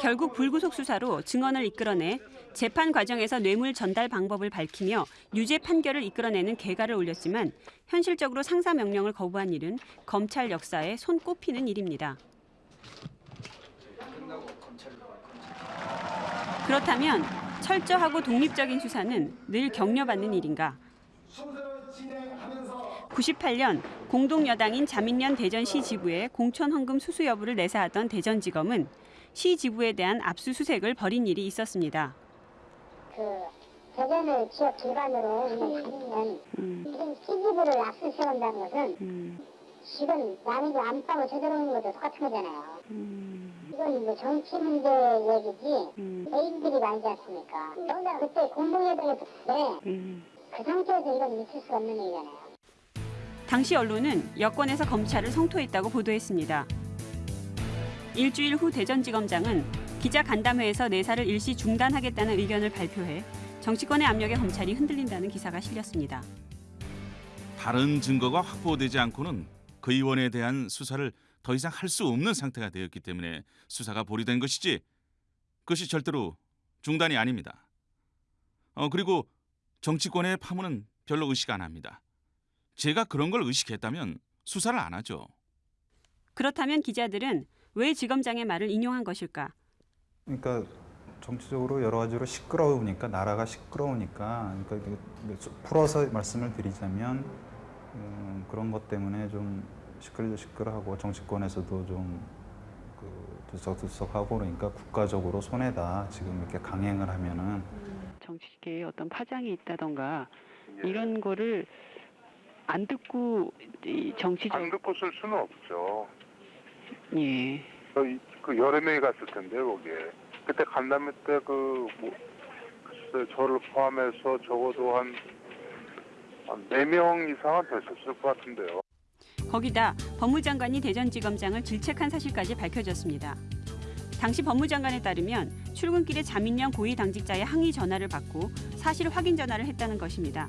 결국 불구속 수사로 증언을 이끌어내 재판 과정에서 뇌물 전달 방법을 밝히며 유죄 판결을 이끌어내는 개가를 올렸지만 현실적으로 상사 명령을 거부한 일은 검찰 역사에 손꼽히는 일입니다. 그렇다면 철저하고 독립적인 수사는 늘 격려받는 일인가? 98년 공동여당인 자민련 대전시 지부에 공천 헌금 수수 여부를 내사하던 대전지검은 시 지부에 대한 압수수색을 벌인 일이 있었습니다. 그 대전을 지역 기반으로 있는 지금 시지부를 압수수색한다는 것은 지금 남의 집 안방을 제대로 오는 것도 똑같은 거잖아요. 이건 뭐 정치 문제 얘기지 개인들이 아니지 않습니까? 그러니까 그때 공동여당에 붙는데 그 상태에서 이건 있을 수가 없는 일이잖아요. 당시 언론은 여권에서 검찰을 성토했다고 보도했습니다. 일주일 후 대전지검장은 기자 간담회에서 내사를 일시 중단하겠다는 의견을 발표해 정치권의 압력에 검찰이 흔들린다는 기사가 실렸습니다. 다른 증거가 확보되지 않고는 그 의원에 대한 수사를 더 이상 할 수 없는 상태가 되었기 때문에 수사가 보류된 것이지 그것이 절대로 중단이 아닙니다. 어, 그리고 정치권의 파문은 별로 의식 안 합니다. 제가 그런 걸 의식했다면 수사를 안 하죠. 그렇다면 기자들은 왜 지검장의 말을 인용한 것일까? 그러니까 정치적으로 여러 가지로 시끄러우니까 나라가 시끄러우니까 그러니까 풀어서 말씀을 드리자면 음, 그런 것 때문에 좀 시끌려 시끌하고 정치권에서도 좀 그 들썩들썩하고 그러니까 국가적으로 손해다 지금 이렇게 강행을 하면은 정치계에 어떤 파장이 있다던가 이런 거를 안 듣고 이 정치적 안 듣고 쓸 수는 없죠. 예. 그, 그 명이 갔을 텐데 거기에 그때 간담회 때그 뭐, 글쎄 저를 포함해서 적어도 한한네 명 이상은 됐었을 것 같은데요. 거기다 법무장관이 대전지검장을 질책한 사실까지 밝혀졌습니다. 당시 법무장관에 따르면 출근길에 자민련 고위 당직자의 항의 전화를 받고 사실 확인 전화를 했다는 것입니다.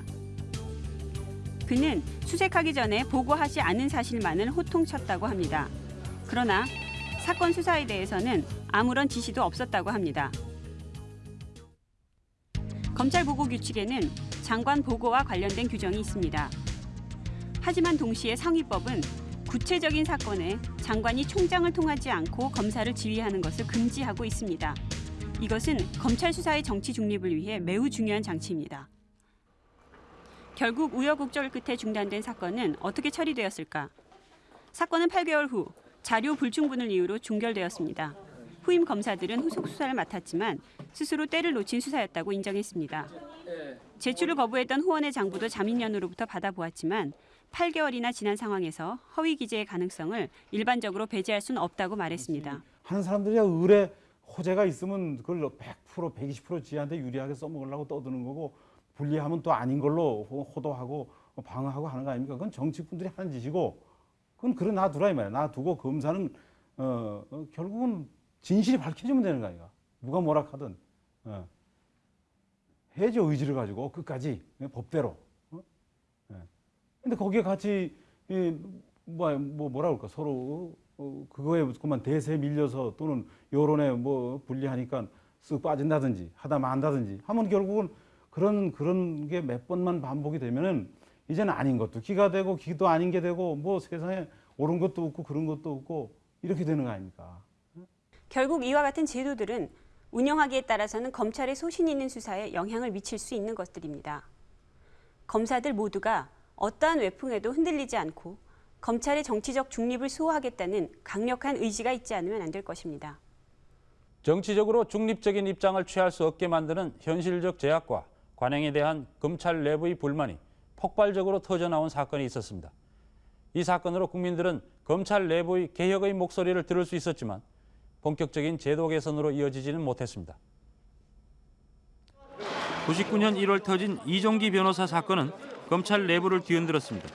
그는 수색하기 전에 보고하지 않은 사실만을 호통쳤다고 합니다. 그러나 사건 수사에 대해서는 아무런 지시도 없었다고 합니다. 검찰 보고 규칙에는 장관 보고와 관련된 규정이 있습니다. 하지만 동시에 상위법은 구체적인 사건에 장관이 총장을 통하지 않고 검사를 지휘하는 것을 금지하고 있습니다. 이것은 검찰 수사의 정치 중립을 위해 매우 중요한 장치입니다. 결국 우여곡절 끝에 중단된 사건은 어떻게 처리되었을까? 사건은 8개월 후 자료 불충분을 이유로 종결되었습니다. 후임 검사들은 후속 수사를 맡았지만 스스로 때를 놓친 수사였다고 인정했습니다. 제출을 거부했던 후원의 장부도 자민련으로부터 받아보았지만 8개월이나 지난 상황에서 허위 기재의 가능성을 일반적으로 배제할 수는 없다고 말했습니다. 하는 사람들이야 의뢰 호재가 있으면 그걸 100% 120% 지한테 유리하게 써먹으려고 떠드는 거고 불리하면 또 아닌 걸로 호- 호도하고 방어하고 하는 거 아닙니까? 그건 정치꾼들이 하는 짓이고 그건 그래 놔두라 이 말이야. 놔두고 검사는 어, 어, 결국은 진실이 밝혀지면 되는 거 아이가. 누가 뭐라 하든 어. 해야죠 의지를 가지고 끝까지 예, 법대로. 어? 예. 거기에 같이 이, 뭐, 뭐 뭐라 그럴까 서로 어, 그거에 그만 대세에 밀려서 또는 여론에 뭐 불리하니까 쓱 빠진다든지 하다 만다든지 하면 결국은 그런 그런 게 몇 번만 반복이 되면은 이제는 아닌 것도 기가 되고 기도 아닌 게 되고 뭐 세상에 옳은 것도 없고 그런 것도 없고 이렇게 되는 거 아닙니까? 결국 이와 같은 제도들은 운영하기에 따라서는 검찰의 소신 있는 수사에 영향을 미칠 수 있는 것들입니다. 검사들 모두가 어떠한 외풍에도 흔들리지 않고 검찰의 정치적 중립을 수호하겠다는 강력한 의지가 있지 않으면 안 될 것입니다. 정치적으로 중립적인 입장을 취할 수 없게 만드는 현실적 제약과 관행에 대한 검찰 내부의 불만이 폭발적으로 터져나온 사건이 있었습니다. 이 사건으로 국민들은 검찰 내부의 개혁의 목소리를 들을 수 있었지만 본격적인 제도 개선으로 이어지지는 못했습니다. 99년 1월 터진 이종기 변호사 사건은 검찰 내부를 뒤흔들었습니다.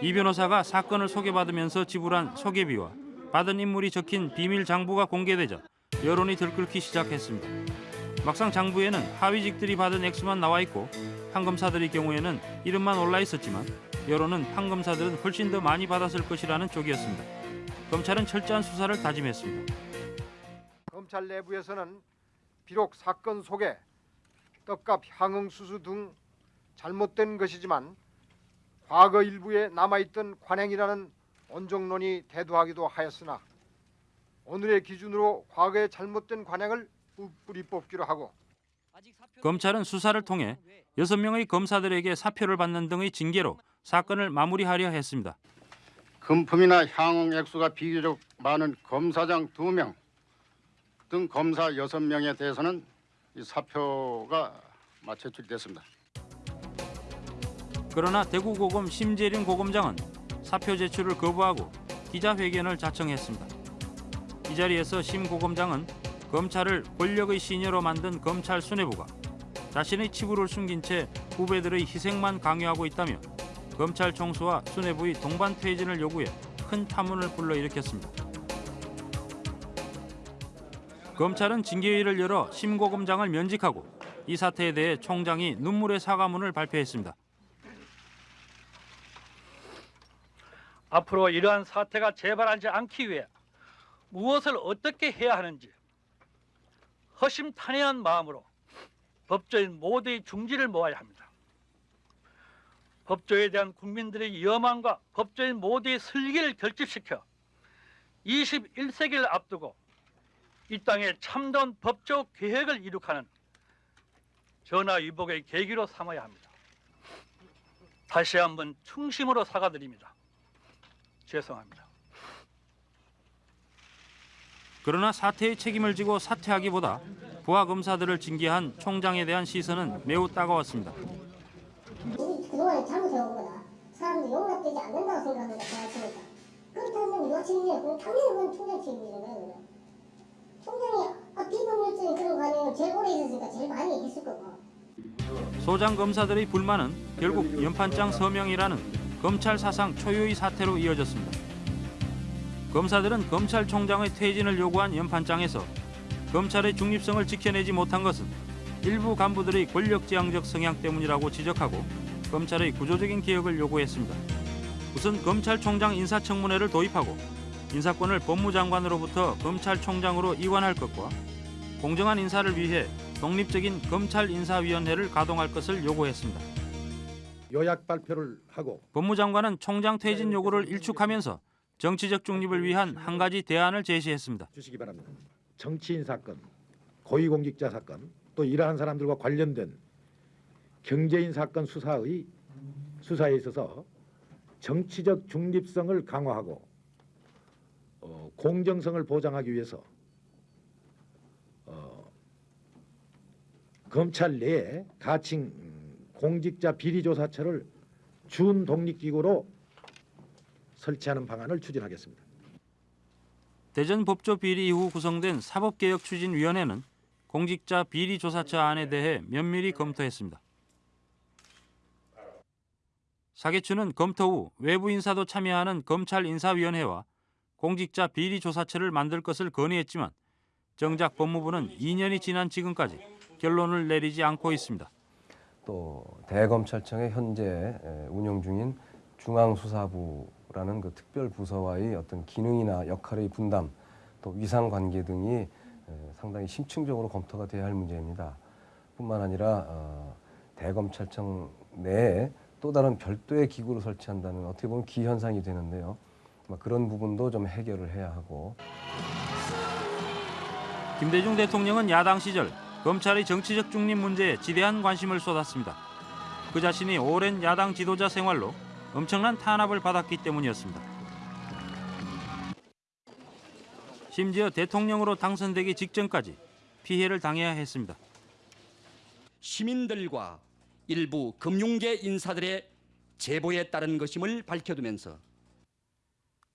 이 변호사가 사건을 소개받으면서 지불한 소개비와 받은 인물이 적힌 비밀 장부가 공개되자 여론이 들끓기 시작했습니다. 막상 장부에는 하위직들이 받은 액수만 나와 있고 판검사들의 경우에는 이름만 올라 있었지만 여론은 판검사들은 훨씬 더 많이 받았을 것이라는 쪽이었습니다. 검찰은 철저한 수사를 다짐했습니다. 검찰 내부에서는 비록 사건 속에 떡값 향응 수수 등 잘못된 것이지만 과거 일부에 남아있던 관행이라는 원정론이 대두하기도 하였으나 오늘의 기준으로 과거의 잘못된 관행을 뿌- 뿌리 뽑기로 하고 검찰은 수사를 통해 6명의 검사들에게 사표를 받는 등의 징계로 사건을 마무리하려 했습니다. 금품이나 향응 액수가 비교적 많은 검사장 2명 등 검사 6명에 대해서는 이 사표가 제출됐습니다. 그러나 대구고검 심재린 고검장은 사표 제출을 거부하고 기자회견을 자청했습니다. 이 자리에서 심 고검장은 검찰을 권력의 시녀로 만든 검찰 수뇌부가 자신의 치부를 숨긴 채 후배들의 희생만 강요하고 있다며 검찰 총수와 수뇌부의 동반 퇴진을 요구해 큰 파문을 불러일으켰습니다. 검찰은 징계회의를 열어 심 고검장을 면직하고 이 사태에 대해 총장이 눈물의 사과문을 발표했습니다. 앞으로 이러한 사태가 재발하지 않기 위해 무엇을 어떻게 해야 하는지 허심탄회한 마음으로 법조인 모두의 중지를 모아야 합니다. 법조에 대한 국민들의 여망과 법조인 모두의 슬기를 결집시켜 21세기를 앞두고 이 땅에 참다운 법조 계획을 이룩하는 전화위복의 계기로 삼아야 합니다. 다시 한번 충심으로 사과드립니다. 죄송합니다. 그러나 사태의 책임을 지고 사퇴하기보다 부하 검사들을 징계한 총장에 대한 시선은 매우 따가웠습니다. 우리 그동안에 잘못해온 거다. 사람들이 용납되지 않는다고. 생각하니까. 그렇다면 누가 책임이야? 그럼 당연히 그건 총장 책임이잖아요. 총장이 아, 비법률적인 그런 관행을 제일 오래 있었으니까 제일 많이 했을 거고. 소장 검사들의 불만은 결국 연판장 서명이라는 검찰 사상 초유의 사태로 이어졌습니다. 검사들은 검찰총장의 퇴진을 요구한 연판장에서 검찰의 중립성을 지켜내지 못한 것은 일부 간부들의 권력지향적 성향 때문이라고 지적하고 검찰의 구조적인 개혁을 요구했습니다. 우선 검찰총장 인사청문회를 도입하고 인사권을 법무장관으로부터 검찰총장으로 이관할 것과 공정한 인사를 위해 독립적인 검찰인사위원회를 가동할 것을 요구했습니다. 요약 발표를 하고 법무장관은 총장 퇴진 요구를 일축하면서 정치적 중립을 위한 한 가지 대안을 제시했습니다. 주시기 바랍니다. 정치인 사건, 고위공직자 사건, 또 이러한 사람들과 관련된 경제인 사건 수사의 수사에 있어서 정치적 중립성을 강화하고 어, 공정성을 보장하기 위해서 어, 검찰 내에 가칭 공직자 비리조사처를 준 독립기구로 설치하는 방안을 추진하겠습니다. 대전 법조 비리 이후 구성된 사법개혁 추진위원회는 공직자 비리 조사처 안에 대해 면밀히 검토했습니다. 사계추는 검토 후 외부 인사도 참여하는 검찰 인사위원회와 공직자 비리 조사처를 만들 것을 건의했지만 정작 법무부는 2년이 지난 지금까지 결론을 내리지 않고 있습니다. 또 대검찰청의 현재 에, 운영 중인 중앙수사부 라는 그 특별 부서와의 어떤 기능이나 역할의 분담, 또 위상 관계 등이 에, 상당히 심층적으로 검토가 돼야 할 문제입니다. 뿐만 아니라 어, 대검찰청 내에 또 다른 별도의 기구를 설치한다는 어떻게 보면 기현상이 되는데요. 아마 그런 부분도 좀 해결을 해야 하고 김대중 대통령은 야당 시절 검찰의 정치적 중립 문제에 지대한 관심을 쏟았습니다. 그 자신이 오랜 야당 지도자 생활로 엄청난 탄압을 받았기 때문이었습니다. 심지어 대통령으로 당선되기 직전까지 피해를 당해야 했습니다. 시민들과 일부 금융계 인사들의 제보에 따른 것임을 밝혀두면서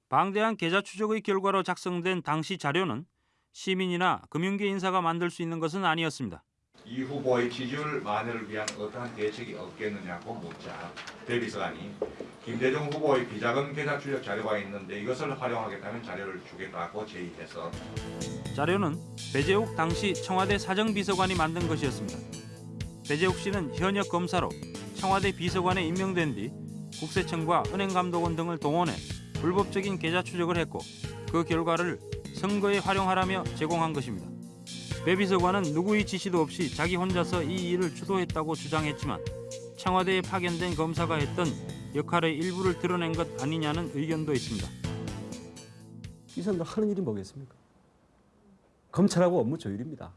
방대한 계좌 추적의 결과로 작성된 당시 자료는 시민이나 금융계 인사가 만들 수 있는 것은 아니었습니다. 이 후보의 지지율 만회를 위한 어떠한 대책이 없겠느냐고 묻자 대비서관이 김대중 후보의 비자금 계좌 추적 자료가 있는데 이것을 활용하겠다면 자료를 주겠다고 제의해서 자료는 배재욱 당시 청와대 사정비서관이 만든 것이었습니다. 배재욱 씨는 현역 검사로 청와대 비서관에 임명된 뒤 국세청과 은행감독원 등을 동원해 불법적인 계좌 추적을 했고 그 결과를 선거에 활용하라며 제공한 것입니다. 배 비서관은 누구의 지시도 없이 자기 혼자서 이 일을 주도했다고 주장했지만 청와대에 파견된 검사가 했던 역할의 일부를 드러낸 것 아니냐는 의견도 있습니다. 이 사람들 하는 일이 뭐겠습니까? 검찰하고 업무 조율입니다.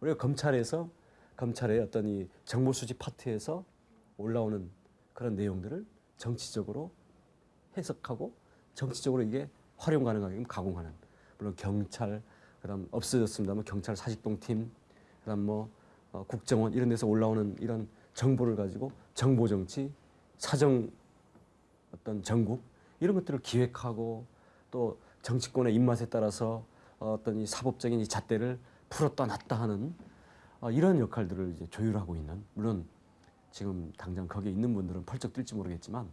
우리가 검찰에서 검찰의 어떤 이 정보 수집 파트에서 올라오는 그런 내용들을 정치적으로 해석하고 정치적으로 이게 활용 가능하게 가공하는 물론 경찰 그다음 없어졌습니다만 경찰 사직동팀 그다음 뭐 어, 국정원 이런 데서 올라오는 이런 정보를 가지고 정보 정치 사정 어떤 전국 이런 것들을 기획하고 또 정치권의 입맛에 따라서 어떤 이 사법적인 이 잣대를 풀었다 놨다 하는 어, 이런 역할들을 이제 조율하고 있는 물론 지금 당장 거기에 있는 분들은 펄쩍 뛸지 모르겠지만.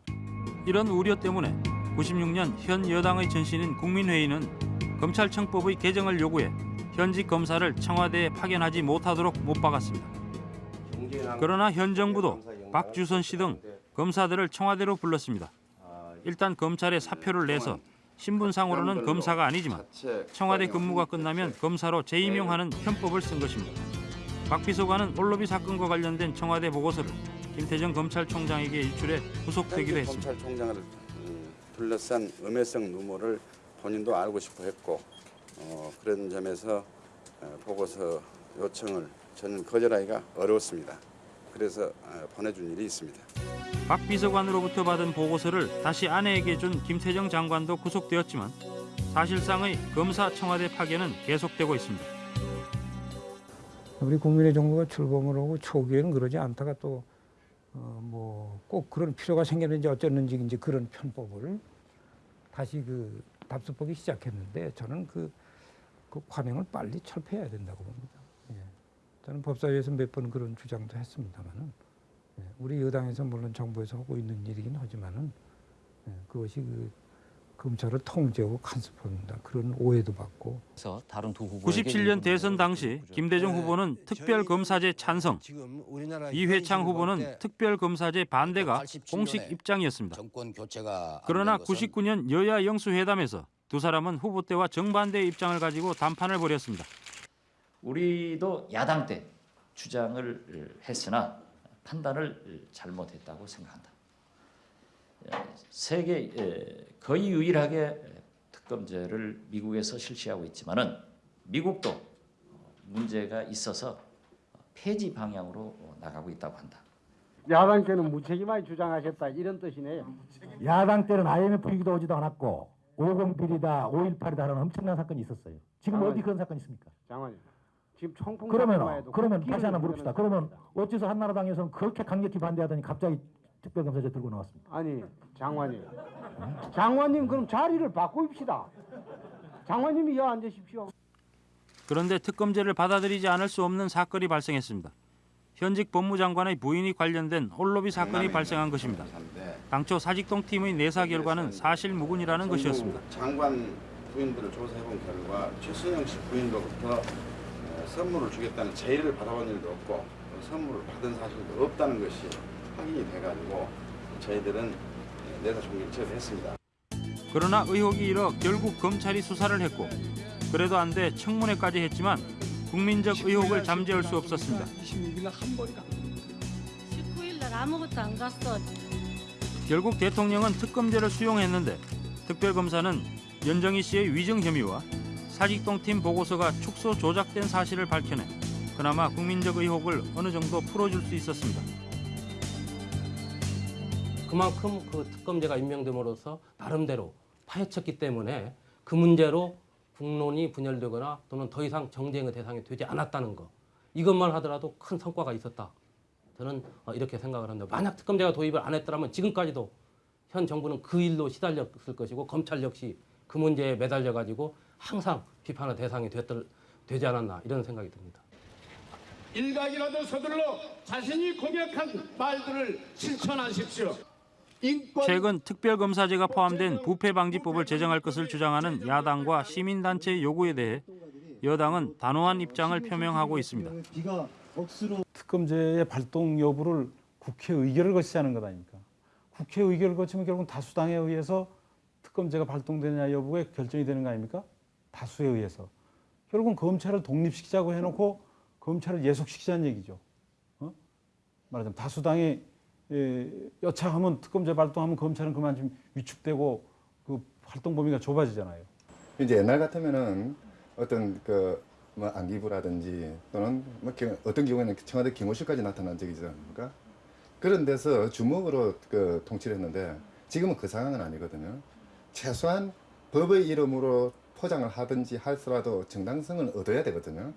이런 우려 때문에 96년 현 여당의 전신인 국민회의는 검찰청법의 개정을 요구해 현직 검사를 청와대에 파견하지 못하도록 못 박았습니다. 그러나 현 정부도 박주선 씨 등 검사들을 청와대로 불렀습니다. 일단 검찰에 사표를 내서 신분상으로는 검사가 아니지만 청와대 근무가 끝나면 검사로 재임용하는 편법을 쓴 것입니다. 박 비서관은 올로비 사건과 관련된 청와대 보고서를 김태정 검찰총장에게 일출해 구속되기도 했습니다. 검찰총장을 음, 둘러싼 음해성 누모를 본인도 알고 싶어 했고 어, 그런 점에서 어, 보고서 요청을 저는 거절하기가 어려웠습니다. 그래서 어, 보내준 일이 있습니다. 박 비서관으로부터 받은 보고서를 다시 아내에게 준 김태정 장관도 구속되었지만 사실상의 검사 청와대 파견은 계속되고 있습니다. 우리 국민의 정부가 출범을 하고 초기에는 그러지 않다가 또뭐꼭 그런 필요가 생겼는지 어쩌는지 이제 그런 편법을 다시 그 답습하기 시작했는데 저는 그, 그 관행을 빨리 철폐해야 된다고 봅니다. 예. 저는 법사위에서 몇 번 그런 주장도 했습니다만은 예. 우리 여당에서 물론 정부에서 하고 있는 일이긴 하지만은 예. 그것이 그 검찰을 통제하고 간섭합니다. 그런 오해도 받고. 그래서 다른 두 후보에게 97년 대선 당시 김대중 후보는 특별검사제 찬성, 이회창 후보는 특별검사제 반대가 공식 입장이었습니다. 그러나 99년 여야 영수회담에서 두 사람은 후보 때와 정반대의 입장을 가지고 담판을 벌였습니다. 우리도 야당 때 주장을 했으나 판단을 잘못했다고 생각한다. 세계 거의 유일하게 특검제를 미국에서 실시하고 있지만은 미국도 문제가 있어서 폐지 방향으로 나가고 있다고 한다. 야당 때는 무책임하게 주장하셨다 이런 뜻이네요. 야당 때는 IMF 위기도 오지도 않았고 50 비리다 5.18이다라는 엄청난 사건이 있었어요. 지금 장관님. 어디 그런 사건이 있습니까? 장관님, 지금 청풍 그러면 그러면 그 다시 하나 물읍시다. 그러면 어째서 한나라당에서는 그렇게 강력히 반대하더니 갑자기 특별검사제 들고 나왔습니다. 아니 장관님 장관님 그럼 자리를 바꾸입시다 장관님이 여 앉으십시오 그런데 특검제를 받아들이지 않을 수 없는 사건이 발생했습니다. 현직 법무장관의 부인이 관련된 홀로비 사건이 발생한 것입니다. 당초 사직동 팀의 내사 결과는 사실 무근이라는 것이었습니다. 장관 부인들을 조사해본 결과 최순영 씨 부인으로부터 어, 선물을 주겠다는 제의를 받아본 일도 없고 어, 선물을 받은 사실도 없다는 것이 확인이 돼가지고 저희들은 어, 내사 종결체를 했습니다. 그러나 의혹이 일어 결국 검찰이 수사를 했고 그래도 안 돼 청문회까지 했지만 국민적 의혹을 잠재울 수 없었습니다. 16일 한 번이가 19일 날 아무것도 안 갔어. 결국 대통령은 특검제를 수용했는데 특별검사는 연정희 씨의 위증 혐의와 사직동 팀 보고서가 축소 조작된 사실을 밝혀내 그나마 국민적 의혹을 어느 정도 풀어줄 수 있었습니다. 그만큼 그 특검제가 임명됨으로써 나름대로 파헤쳤기 때문에 그 문제로 국론이 분열되거나 또는 더 이상 정쟁의 대상이 되지 않았다는 거 이것만 하더라도 큰 성과가 있었다. 저는 어, 이렇게 생각을 합니다. 만약 특검제가 도입을 안 했더라면 지금까지도 현 정부는 그 일로 시달렸을 것이고 검찰 역시 그 문제에 매달려 가지고 항상 비판의 대상이 됐들, 되지 않았나 이런 생각이 듭니다. 일각이라도 서둘러 자신이 공약한 말들을 실천하십시오. 최근 특별검사제가 포함된 부패방지법을 제정할 것을 주장하는 야당과 시민단체의 요구에 대해 여당은 단호한 입장을 표명하고 있습니다. 특검제의 발동 여부를 국회 의결을 거치자는 것 아닙니까? 국회 의결을 거치면 결국 다수당에 의해서 특검제가 발동되느냐 여부가 결정이 되는 거 아닙니까? 다수에 의해서. 결국은 검찰을 독립시키자고 해놓고 검찰을 예속시키자는 얘기죠. 어? 말하자면 다수당이 예, 여차하면 특검제 발동하면 검찰은 그만 좀 위축되고 그 활동 범위가 좁아지잖아요. 이제 옛날 같으면은 어떤 그 뭐 안기부라든지 또는 뭐 경- 어떤 경우에는 청와대 경호실까지 나타난 적이 있지 않습니까? 그런 데서 주먹으로 그 통치를 했는데 지금은 그 상황은 아니거든요. 최소한 법의 이름으로 포장을 하든지 할수라도 정당성을 얻어야 되거든요.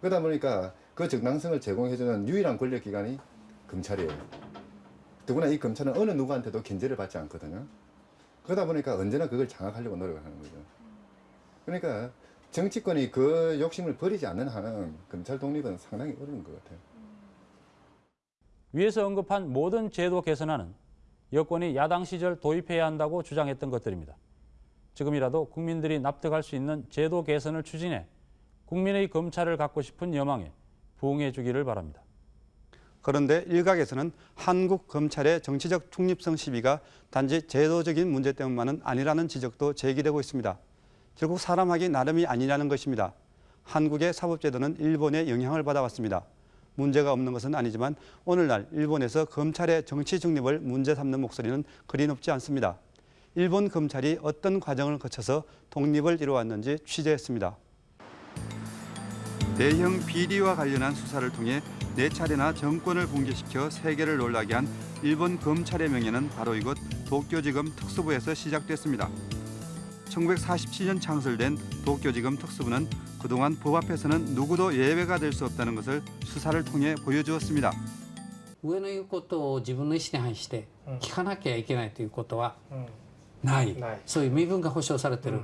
그러다 보니까 그 정당성을 제공해주는 유일한 권력기관이 검찰이에요. 더구나 이 검찰은 어느 누구한테도 견제를 받지 않거든요. 그러다 보니까 언제나 그걸 장악하려고 노력하는 거죠. 그러니까 정치권이 그 욕심을 버리지 않는 한은 검찰 독립은 상당히 어려운 것 같아요. 위에서 언급한 모든 제도 개선안은 여권이 야당 시절 도입해야 한다고 주장했던 것들입니다. 지금이라도 국민들이 납득할 수 있는 제도 개선을 추진해 국민의 검찰을 갖고 싶은 여망에 부응해 주기를 바랍니다. 그런데 일각에서는 한국 검찰의 정치적 중립성 시비가 단지 제도적인 문제 때문만은 아니라는 지적도 제기되고 있습니다. 결국 사람하기 나름이 아니라는 것입니다. 한국의 사법제도는 일본의 영향을 받아왔습니다. 문제가 없는 것은 아니지만 오늘날 일본에서 검찰의 정치 중립을 문제 삼는 목소리는 그리 높지 않습니다. 일본 검찰이 어떤 과정을 거쳐서 독립을 이루어왔는지 취재했습니다. 대형 비리와 관련한 수사를 통해 네 차례나 정권을 붕괴시켜 세계를 놀라게 한 일본 검찰의 명예는 바로 이곳 도쿄지검 특수부에서 시작됐습니다. 1947년 창설된 도쿄지검 특수부는 그동안 법 앞에서는 누구도 예외가 될 수 없다는 것을 수사를 통해 보여주었습니다. 上の言うことを自分の意思に反して聞かなきゃいけないということはない、そういう身分が保障されてる、うー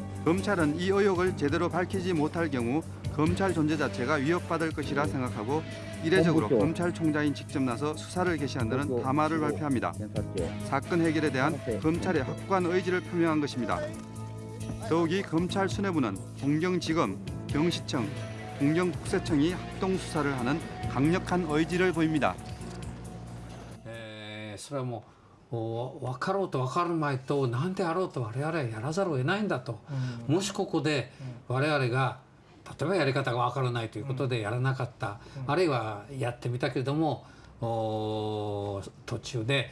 검찰은 이 의혹을 제대로 밝히지 못할 경우 검찰 존재 자체가 위협받을 것이라 생각하고 이례적으로 어, 그렇죠. 검찰총장인 직접 나서 수사를 개시한다는 그렇죠. 담화를 어, 발표합니다. 사건 해결에 대한 네. 검찰의 확고한 의지를 표명한 것입니다. 더욱이 검찰 수뇌부는 공경지검, 경시청, 공경국세청이 합동 수사를 하는 강력한 의지를 보입니다. 네, 에, 설뭐 分かろうと分からないと何であろうと我々はやらざるを得ないんだと、もしここで我々が例えばやり方がわからないということでやらなかった、あるいはやってみたけれどもお途中で、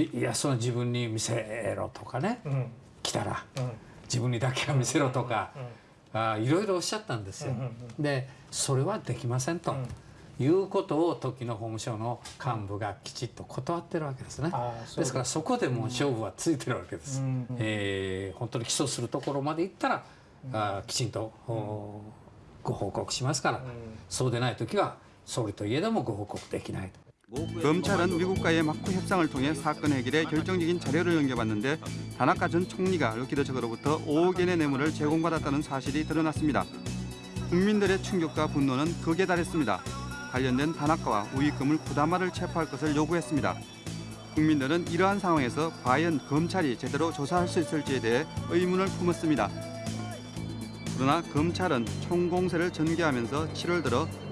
いやその自分に見せろとかね、来たら、自分にだけは見せろとか、あいろいろおっしゃったんですよ。でそれはできませんと、いうことを時の法務省の幹部がきちっと断ってるわけですね。ですからそこでもう勝負はついてるわけです。えー本当に起訴するところまで行ったら、あきちんと、おご報告しますから、そうでない時は総理といえどもご報告できないと。 검찰은 미국과의 막후 협상을 통해 사건 해결에 결정적인 자료를 넘겨봤는데 다나카 전 총리가 럭키드 측으로부터 5억 엔의 뇌물을 제공받았다는 사실이 드러났습니다. 국민들의 충격과 분노는 극에 달했습니다. 관련된 다나카와 우익금을 부담화를 체포할 것을 요구했습니다. 국민들은 이러한 상황에서 과연 검찰이 제대로 조사할 수 있을지에 대해 의문을 품었습니다. 그러나 검찰은 총공세를 전개하면서 7월 들어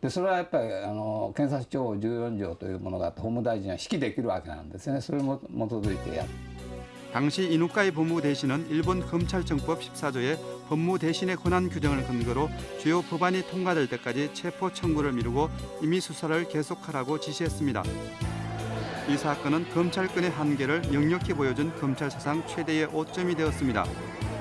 でそれはやっぱりあの検察庁14条というものがあって法務大臣は指揮できるわけなんですねそれに基づいてやる。 당시 이누카이 법무대신은 일본 검찰청법 14조의 법무대신의 권한 규정을 근거로 주요 법안이 통과될 때까지 체포 청구를 미루고 임의 수사를 계속하라고 지시했습니다. 이 사건은 검찰권의 한계를 역력히 보여준 검찰 사상 최대의 오점이 되었습니다.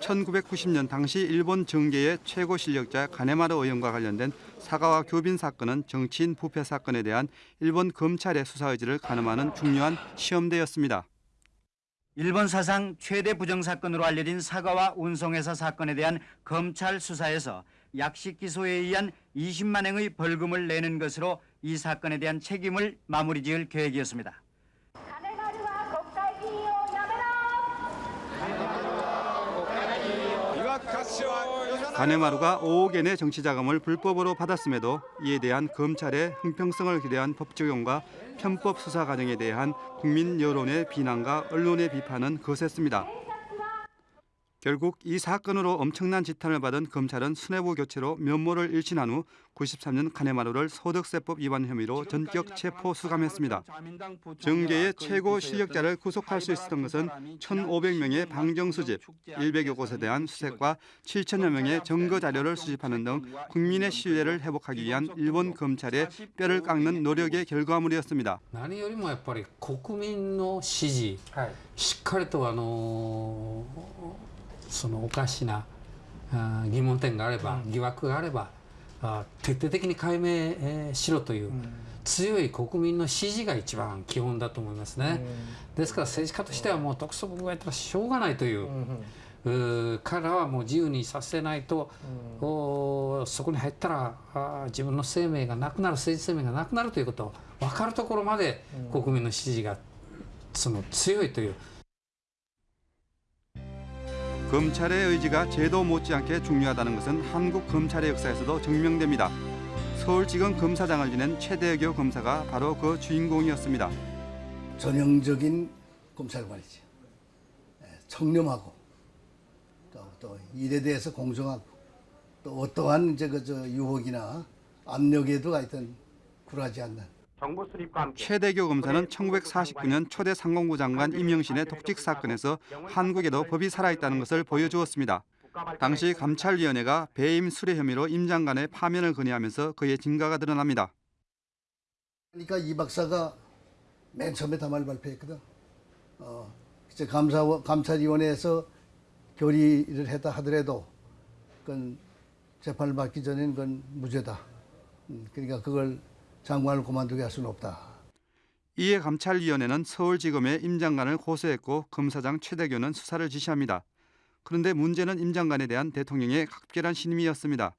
1990년 당시 일본 정계의 최고 실력자 가네마르 의원과 관련된 사가와 교빈 사건은 정치인 부패 사건에 대한 일본 검찰의 수사 의지를 가늠하는 중요한 시험대였습니다. 일본 사상 최대 부정 사건으로 알려진 사과와 운송회사 사건에 대한 검찰 수사에서 약식 기소에 의한 20만 행의 벌금을 내는 것으로 이 사건에 대한 책임을 마무리 지을 계획이었습니다. 가네마루가 5억 엔의 정치 자금을 불법으로 받았음에도 이에 대한 검찰의 형평성을 기대한 법 적용과 편법 수사 과정에 대한 국민 여론의 비난과 언론의 비판은 거셌습니다. 결국 이 사건으로 엄청난 지탄을 받은 검찰은 수뇌부 교체로 면모를 일신한 후 93년 카네마루를 소득세법 위반 혐의로 전격 체포 수감했습니다. 정계의 최고 실력자를 구속할 수 있었던 것은 1,500명의 방정 수집, 100여 곳에 대한 수색과 7천여 명의 증거 자료를 수집하는 등 국민의 신뢰를 회복하기 위한 일본 검찰의 뼈를 깎는 노력의 결과물이었습니다. 何よりもやっぱり国民の支持、しっかりとあの そのおかしなあ疑問点があれば、疑惑があればあ徹底的に解明、えーしろという、強い国民の支持が一番基本だと思いますね。ですから政治家としてはもう特措法がやったらしょうがないという。うー彼らはもう自由にさせないと、そこに入ったらあー自分の生命がなくなる政治生命がなくなるということ分かるところまで国民の支持がその強いという 검찰의 의지가 제도 못지않게 중요하다는 것은 한국 검찰의 역사에서도 증명됩니다. 서울지검 검사장을 지낸 최대교 검사가 바로 그 주인공이었습니다. 전형적인 검찰관이죠. 예, 청렴하고 또, 또 일에 대해서 공정하고 또 어떠한 이제 그저 유혹이나 압력에도 하여튼 굴하지 않는 최대교 검사는 1949년 초대 상공부 장관 임영신의 독직 사건에서 한국에도 법이 살아있다는 것을 보여주었습니다. 당시 감찰위원회가 배임 수뢰 혐의로 임 장관의 파면을 건의하면서 그의 진가가 드러납니다. 그러니까 이 박사가 맨 처음에 담화를 발표했거든. 어, 이제 감사 감찰위원회에서 결의를 했다 하더라도 그건 재판을 받기 전에는 그건 무죄다. 음, 그러니까 그걸 장관을 그만두게 할 수는 없다. 이에 감찰위원회는 서울지검에 임 장관을 고소했고 검사장 최대교는 수사를 지시합니다. 그런데 문제는 임 장관에 대한 대통령의 각별한 신임이었습니다.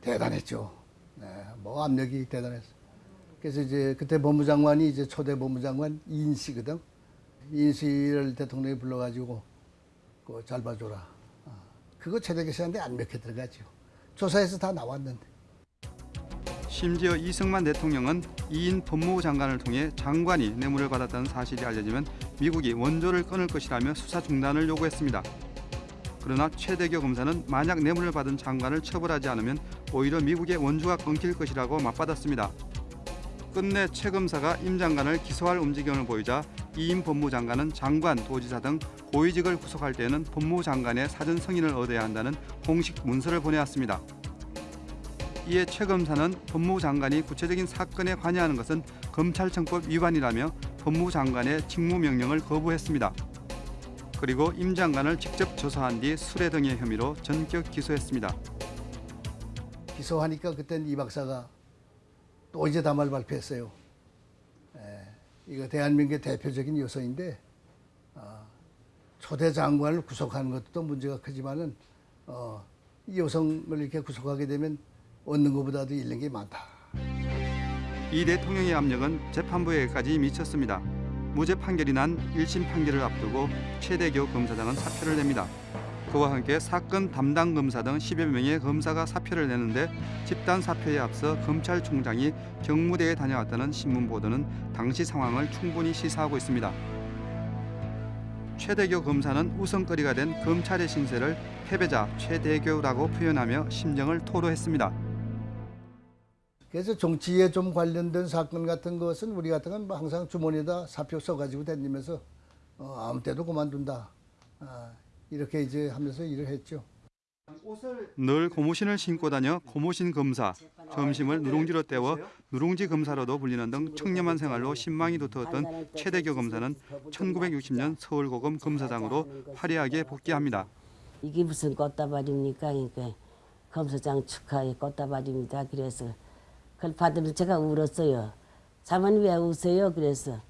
대단했죠. 네, 뭐 압력이 대단했어. 그래서 이제 그때 법무장관이 이제 초대 법무장관 이인 씨거든. 이인 씨를 대통령이 불러가지고 그거 잘 봐줘라. 어, 그거 최대교 씨한테 안 먹혀 들어가죠. 조사에서 다 나왔는데. 심지어 이승만 대통령은 이인 법무부 장관을 통해 장관이 뇌물을 받았다는 사실이 알려지면 미국이 원조를 끊을 것이라며 수사 중단을 요구했습니다. 그러나 최대교 검사는 만약 뇌물을 받은 장관을 처벌하지 않으면 오히려 미국의 원조가 끊길 것이라고 맞받았습니다. 끝내 최 검사가 임 장관을 기소할 움직임을 보이자 이임 법무장관은 장관, 도지사 등 고위직을 구속할 때에는 법무장관의 사전 승인을 얻어야 한다는 공식 문서를 보내왔습니다. 이에 최 검사는 법무부 장관이 구체적인 사건에 관여하는 것은 검찰청법 위반이라며 법무부 장관의 직무명령을 거부했습니다. 그리고 임 장관을 직접 조사한 뒤 수뢰 등의 혐의로 전격 기소했습니다. 기소하니까 그땐 이 박사가 또 이제 담화를 발표했어요. 에, 이거 대한민국의 대표적인 요소인데 어, 초대 장관을 구속하는 것도 문제가 크지만은 어, 이 여성을 이렇게 구속하게 되면 얻는 것보다도 잃는 게 많다. 이 대통령의 압력은 재판부에까지 미쳤습니다. 무죄 판결이 난 1심 판결을 앞두고 최대교 검사장은 사표를 냅니다. 그와 함께 사건 담당 검사 등 10여 명의 검사가 사표를 내는데 집단 사표에 앞서 검찰총장이 경무대에 다녀왔다는 신문 보도는 당시 상황을 충분히 시사하고 있습니다. 최대교 검사는 우선거리가 된 검찰의 신세를 패배자 최대교라고 표현하며 심정을 토로했습니다. 그래서 정치에 좀 관련된 사건 같은 것은 우리 같은 건 항상 주머니에다 사표 써가지고 다니면서 어, 아무 때도 그만둔다. 아, 이렇게 이제 하면서 일을 했죠. 늘 고무신을 신고 다녀 고무신 검사, 점심을 누룽지로 때워 누룽지 검사로도 불리는 등 청렴한 생활로 신망이 두터웠던 최대교 검사는 1960년 서울고검 검사장으로 화려하게 복귀합니다. 이게 무슨 꽃다발입니까? 그러니까 검사장 축하의 꽃다발입니다. 그래서 그걸 받으면서 제가 울었어요. 자만 왜 우세요? 그래서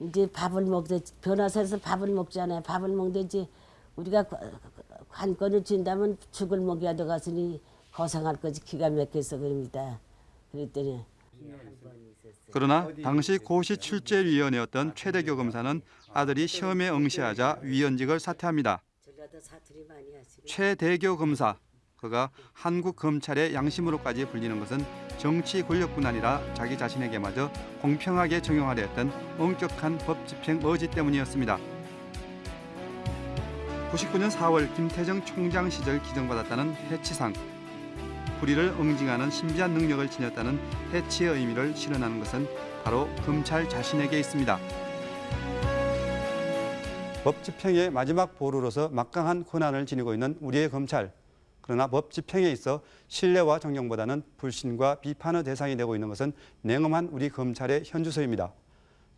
이제 밥을 먹자 변호사에서 밥을 먹잖아요. 밥을 먹든지 우리가 관건을 준다면 죽을 먹여야 되겠으니 고생할 거지 기가 막혀서 그럽니다. 그랬더니 그러나 당시 고시 출제위원이었던 최대교 검사는 아들이 시험에 응시하자 위원직을 사퇴합니다. 최대교 검사, 그가 한국 검찰의 양심으로까지 불리는 것은 정치 권력뿐 아니라 자기 자신에게마저 공평하게 적용하려 했던 엄격한 법 집행 의지 때문이었습니다. 99년 4월 김태정 총장 시절 기정받았다는 해치상. 불의를 응징하는 신비한 능력을 지녔다는 해치의 의미를 실현하는 것은 바로 검찰 자신에게 있습니다. 법 집행의 마지막 보루로서 막강한 권한을 지니고 있는 우리의 검찰. 그러나 법 집행에 있어 신뢰와 존경보다는 불신과 비판의 대상이 되고 있는 것은 냉엄한 우리 검찰의 현주소입니다.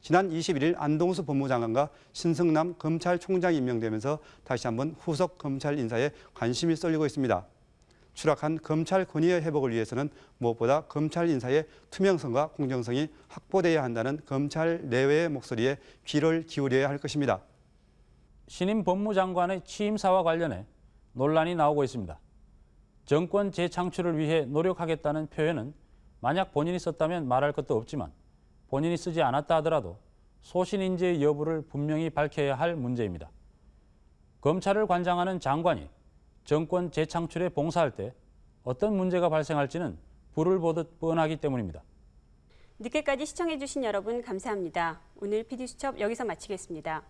지난 21일 안동수 법무장관과 신성남 검찰총장이 임명되면서 다시 한번 후속 검찰 인사에 관심이 쏠리고 있습니다. 추락한 검찰 권위의 회복을 위해서는 무엇보다 검찰 인사의 투명성과 공정성이 확보돼야 한다는 검찰 내외의 목소리에 귀를 기울여야 할 것입니다. 신임 법무장관의 취임사와 관련해 논란이 나오고 있습니다. 정권 재창출을 위해 노력하겠다는 표현은 만약 본인이 썼다면 말할 것도 없지만 본인이 쓰지 않았다 하더라도 소신 인재의 여부를 분명히 밝혀야 할 문제입니다. 검찰을 관장하는 장관이 정권 재창출에 봉사할 때 어떤 문제가 발생할지는 불을 보듯 뻔하기 때문입니다. 늦게까지 시청해주신 여러분 감사합니다. 오늘 PD수첩 여기서 마치겠습니다.